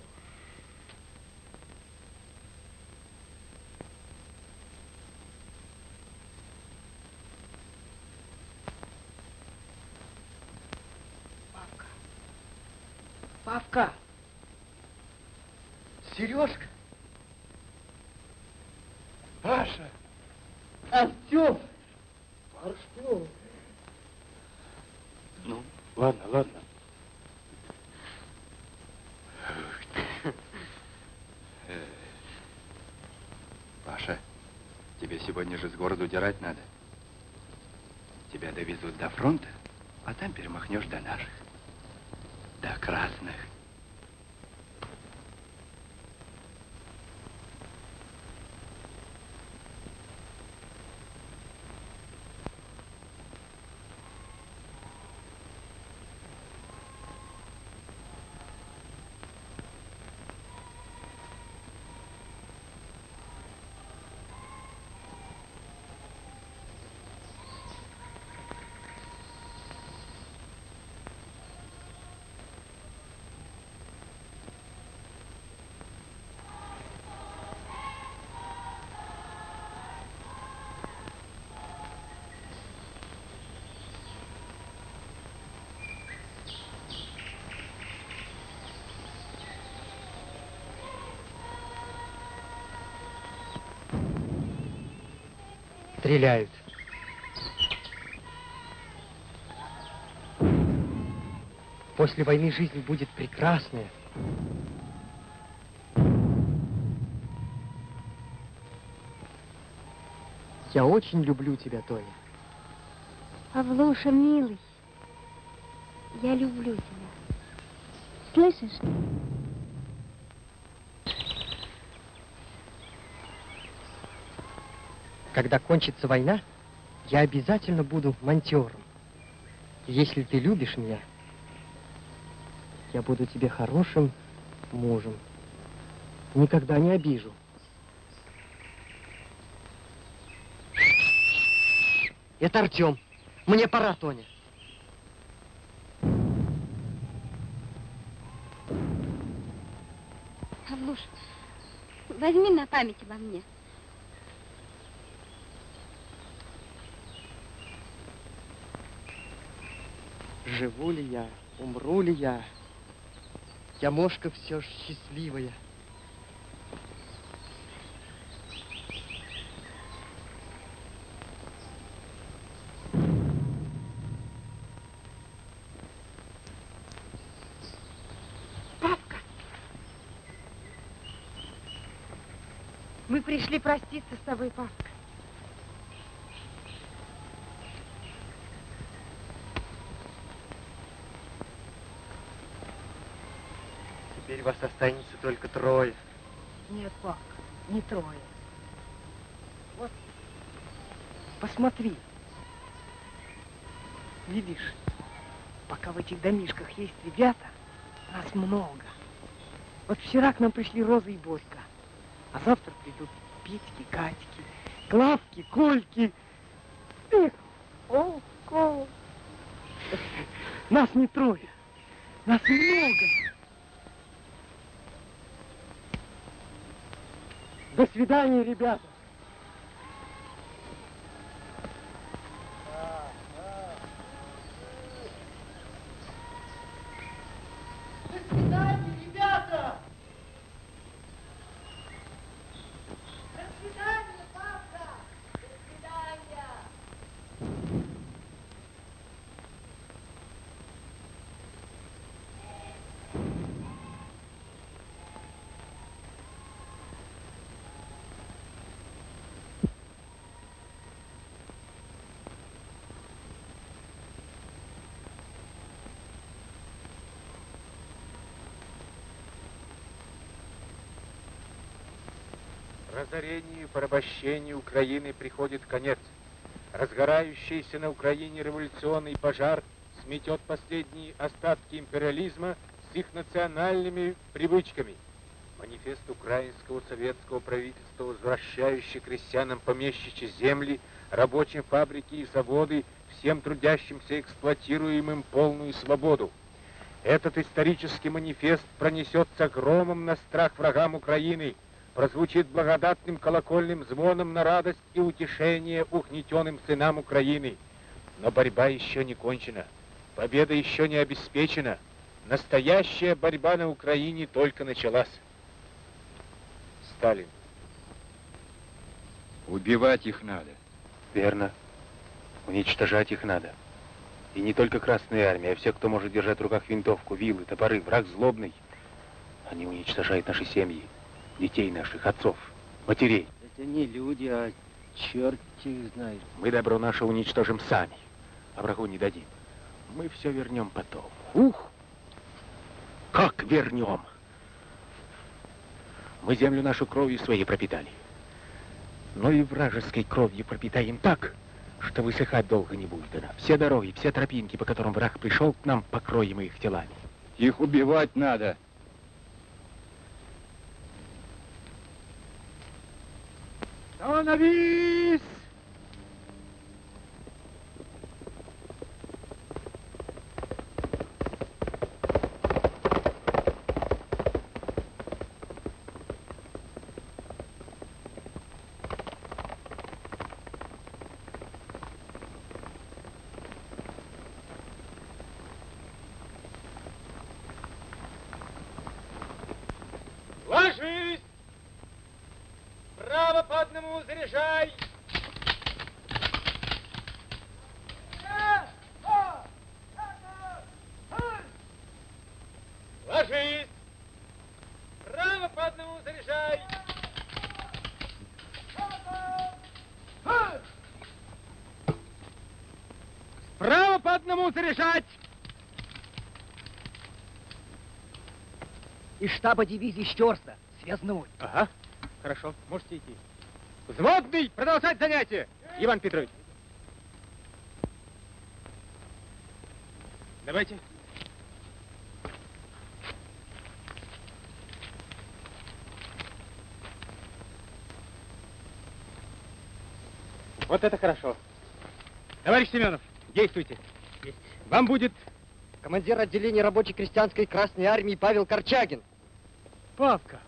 Павка! Сережка! Паша! Артем! Артем! Ну, ладно, ладно. Паша, тебе сегодня же с города удирать надо. Тебя довезут до фронта, а там перемахнешь до наших. До красных. Стреляют. После войны жизнь будет прекрасная. Я очень люблю тебя, Тоня. Павлуша, милый, я люблю тебя. Слышишь? Когда кончится война, я обязательно буду монтером. Если ты любишь меня, я буду тебе хорошим мужем. Никогда не обижу. Это Артем. Мне пора, Тоня. Павлуш, возьми на память обо мне. Живу ли я, умру ли я, я мошка все ж счастливая. пришли проститься с тобой, папка. Вас останется только трое. Нет, папка, не трое. Вот, посмотри. Видишь, пока в этих домишках есть ребята, нас много. Вот вчера к нам пришли Роза и Борька, а завтра придут Петьки, Катьки, Клавки, Кольки. Эх, о, Кол. Нас не трое, нас много. До свидания, ребята. Порабощению Украины приходит конец. Разгорающийся на Украине революционный пожар сметет последние остатки империализма с их национальными привычками. Манифест украинского советского правительства, возвращающий крестьянам помещичьи земли, рабочим фабрики и заводы, всем трудящимся эксплуатируемым полную свободу. Этот исторический манифест пронесется громом на страх врагам Украины, прозвучит благодатным колокольным звоном на радость и утешение угнетенным сынам Украины. Но борьба еще не кончена, победа еще не обеспечена. Настоящая борьба на Украине только началась. Сталин. Убивать их надо. Верно. Уничтожать их надо. И не только Красная Армия, а все, кто может держать в руках винтовку, вилы, топоры. Враг злобный. Они уничтожают наши семьи, детей наших, отцов, матерей. Это не люди, а черт их знает. Мы добро наше уничтожим сами, а врагу не дадим. Мы все вернем потом. Ух! Как вернем? Мы землю нашу кровью своей пропитали. Но и вражеской кровью пропитаем так, что высыхать долго не будет она. Все дороги, все тропинки, по которым враг пришел к нам, покроем их телами. Их убивать надо. Становись! Ложись! Из штаба дивизии Щерса, связной. Ага, хорошо, можете идти. Взводный, продолжать занятие! Иван Петрович. Давайте. Вот это хорошо. Товарищ Семенов, действуйте. Вам будет Командир отделения рабочей крестьянской Красной Армии Павел Корчагин. Павка!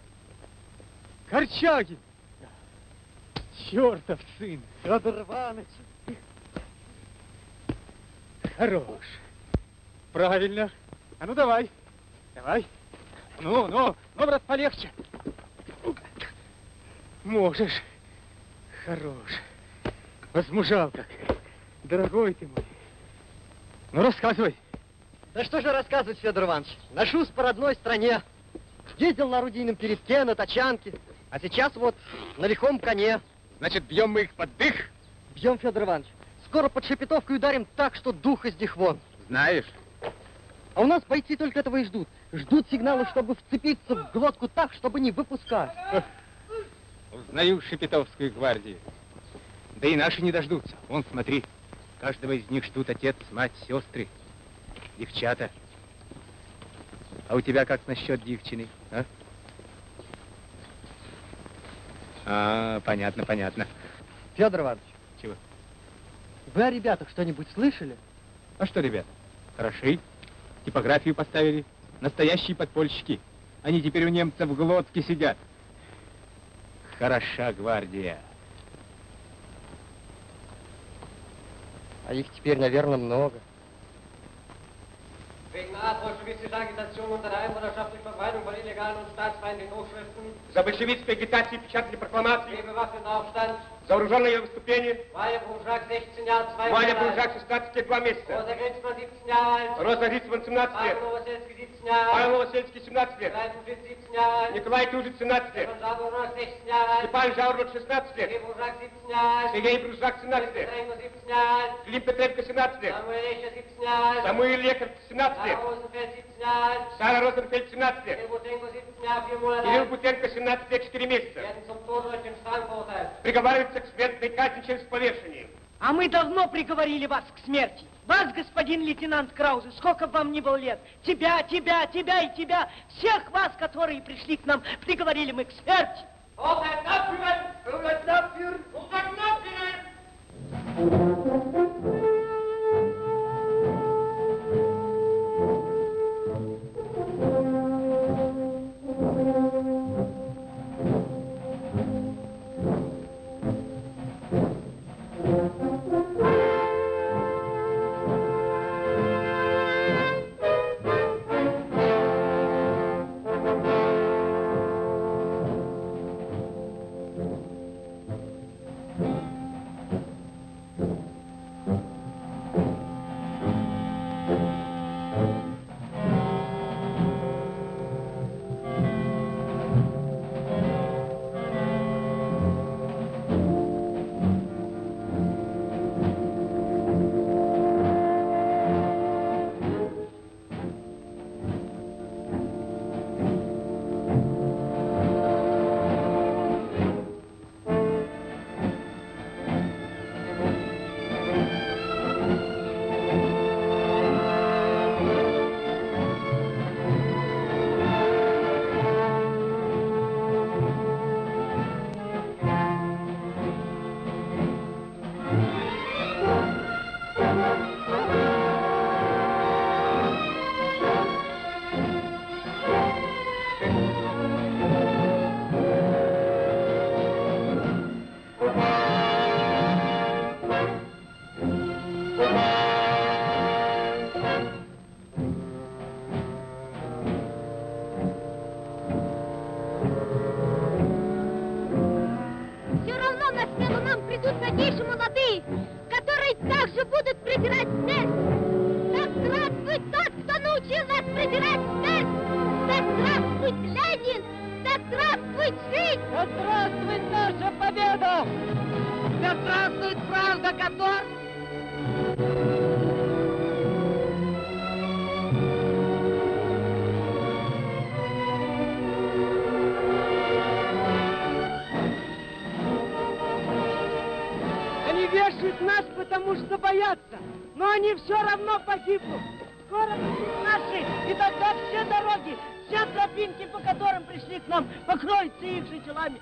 Корчагин! Чертов сын! Федор Иванович. Хорош. Правильно. А ну давай. Давай. Ну, ну, ну, брат, полегче. Можешь. Хорош. Возмужал как. Дорогой ты мой. Ну, рассказывай. Да что же рассказывать, Федор Иванович? Ношусь по родной стране. Ездил на орудийном передке, на тачанке. А сейчас вот на лихом коне. Значит, бьем мы их под дых? Бьем, Федор Иванович. Скоро под Шепетовкой ударим так, что дух из них вон. Знаешь? А у нас бойцы только этого и ждут. Ждут сигнала, чтобы вцепиться в глотку так, чтобы не выпускать. Узнаю Шепетовскую гвардию. Да и наши не дождутся. Вон, смотри, каждого из них ждут отец, мать, сестры, девчата. А у тебя как насчет девчины, а? А, понятно, понятно. Федор Иванович. Чего? Вы о ребятах что-нибудь слышали? А что, ребята, хороши. Типографию поставили. Настоящие подпольщики. Они теперь у немцев в глотке сидят. Хороша гвардия. А их теперь, наверное, много. Wegen Art bolschewistischer Agitation unter der Einwohnerschaft durch Verbreitung von illegalen und staatsfeindlichen Hochschriften. За большевистской агитацией печатали прокламации. Gegen Waffenaufstand. За вооруженное выступление. Валя Буржак, 16 Jahre, 2 Валя Monate alt. Буржак, 16 лет, 2 месяца. Rosa Grenzmann, 17 Jahre alt. Роза Грицман, 17 лет. Павел Новосельский, 17 Jahre alt. Павел Новосельский, 17 лет. Николай Тужит, 17 Jahre alt. Николай Тужит, 17 лет. Stefan Saburnak, 16 Jahre alt. Степан Жаурот, 16 лет. Сергей Буржак, 17 Jahre alt. Сергей Бружак, 17 лет. Петренко, 17 Jahre alt. Клим Петренко, 17 лет. Samuel Escher, 17 Jahre alt. Самуил Лекарь, 17 лет. Sarah Rosenfeld, 17 Jahre alt. Сара Розенфельд, 17 лет. Kirill Butenko, 17 Jahre, 4 Monate Кирилл. Бутенко, 17 лет, 4 месяца. Werden Приговаривается к смертной казни через повешение. А мы давно приговорили вас к смерти. Вас, господин лейтенант Краузе, сколько бы вам ни было лет, тебя, тебя, тебя и тебя, всех вас, которые пришли к нам, приговорили мы к смерти. Urteilt abführen! Urteilt abführen! Urteilt abführen! Что боятся, но они все равно погибнут. Скоро будут наши, и тогда все дороги, все тропинки, по которым пришли к нам, покроются их же телами.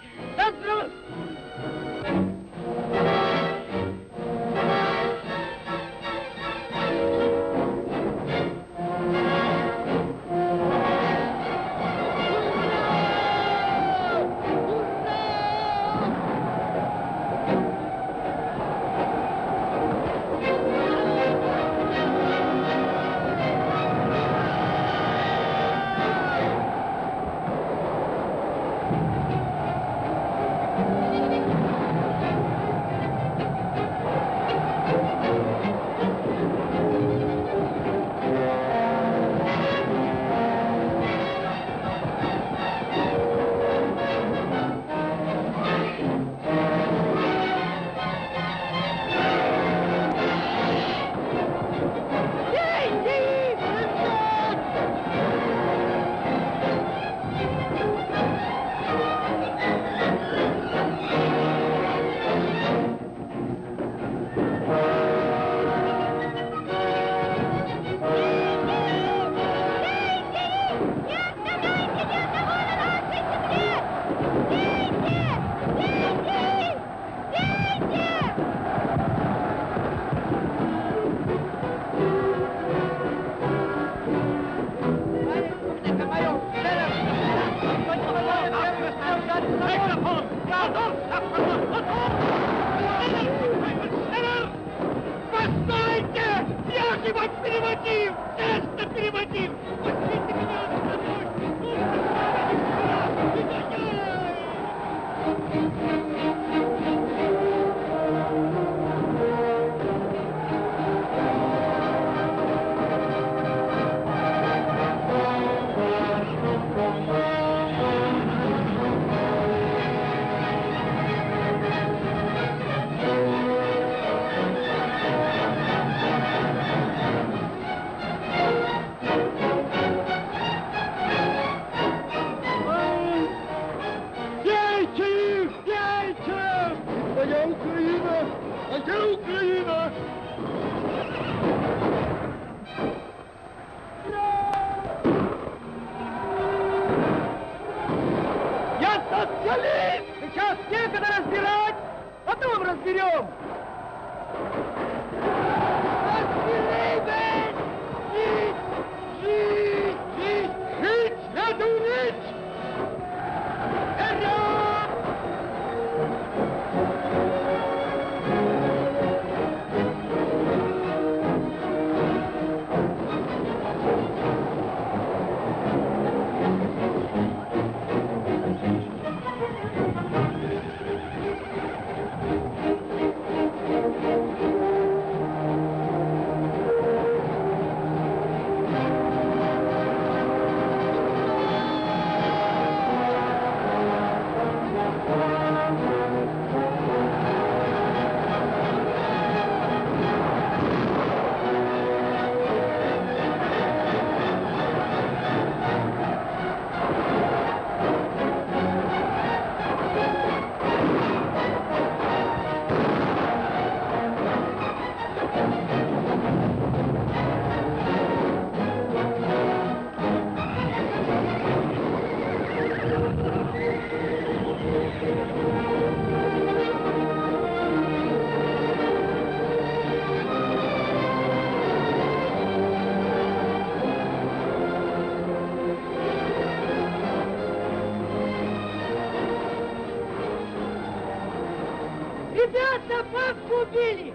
Бабку убили!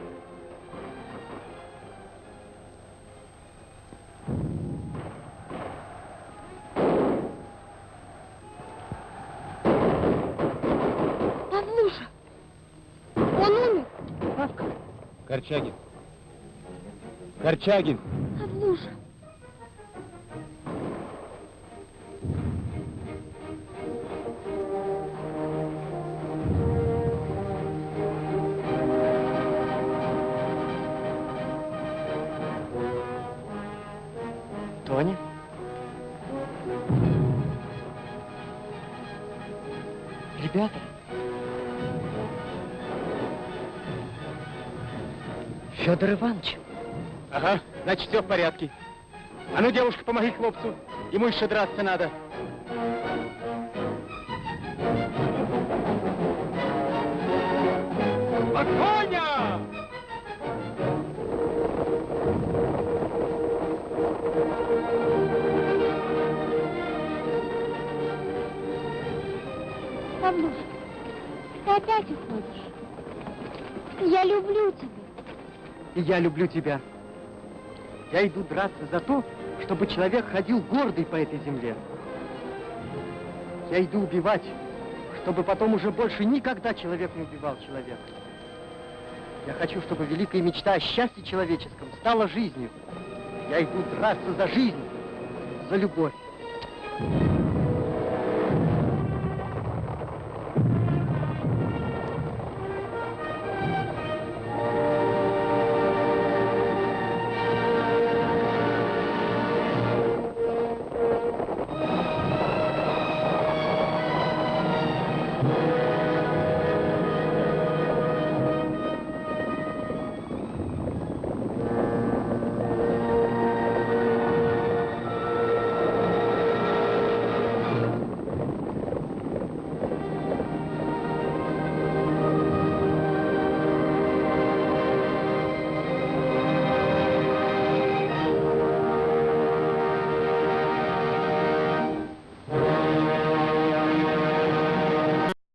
Павлуша! Он умер! Павка! Корчагин. Корчагин. Федор Иванович. Ага, значит, все в порядке. А ну, девушка, помоги хлопцу. Ему еще драться надо. Я люблю тебя. Я иду драться за то, чтобы человек ходил гордый по этой земле. Я иду убивать, чтобы потом уже больше никогда человек не убивал человека. Я хочу, чтобы великая мечта о счастье человеческом стала жизнью. Я иду драться за жизнь, за любовь.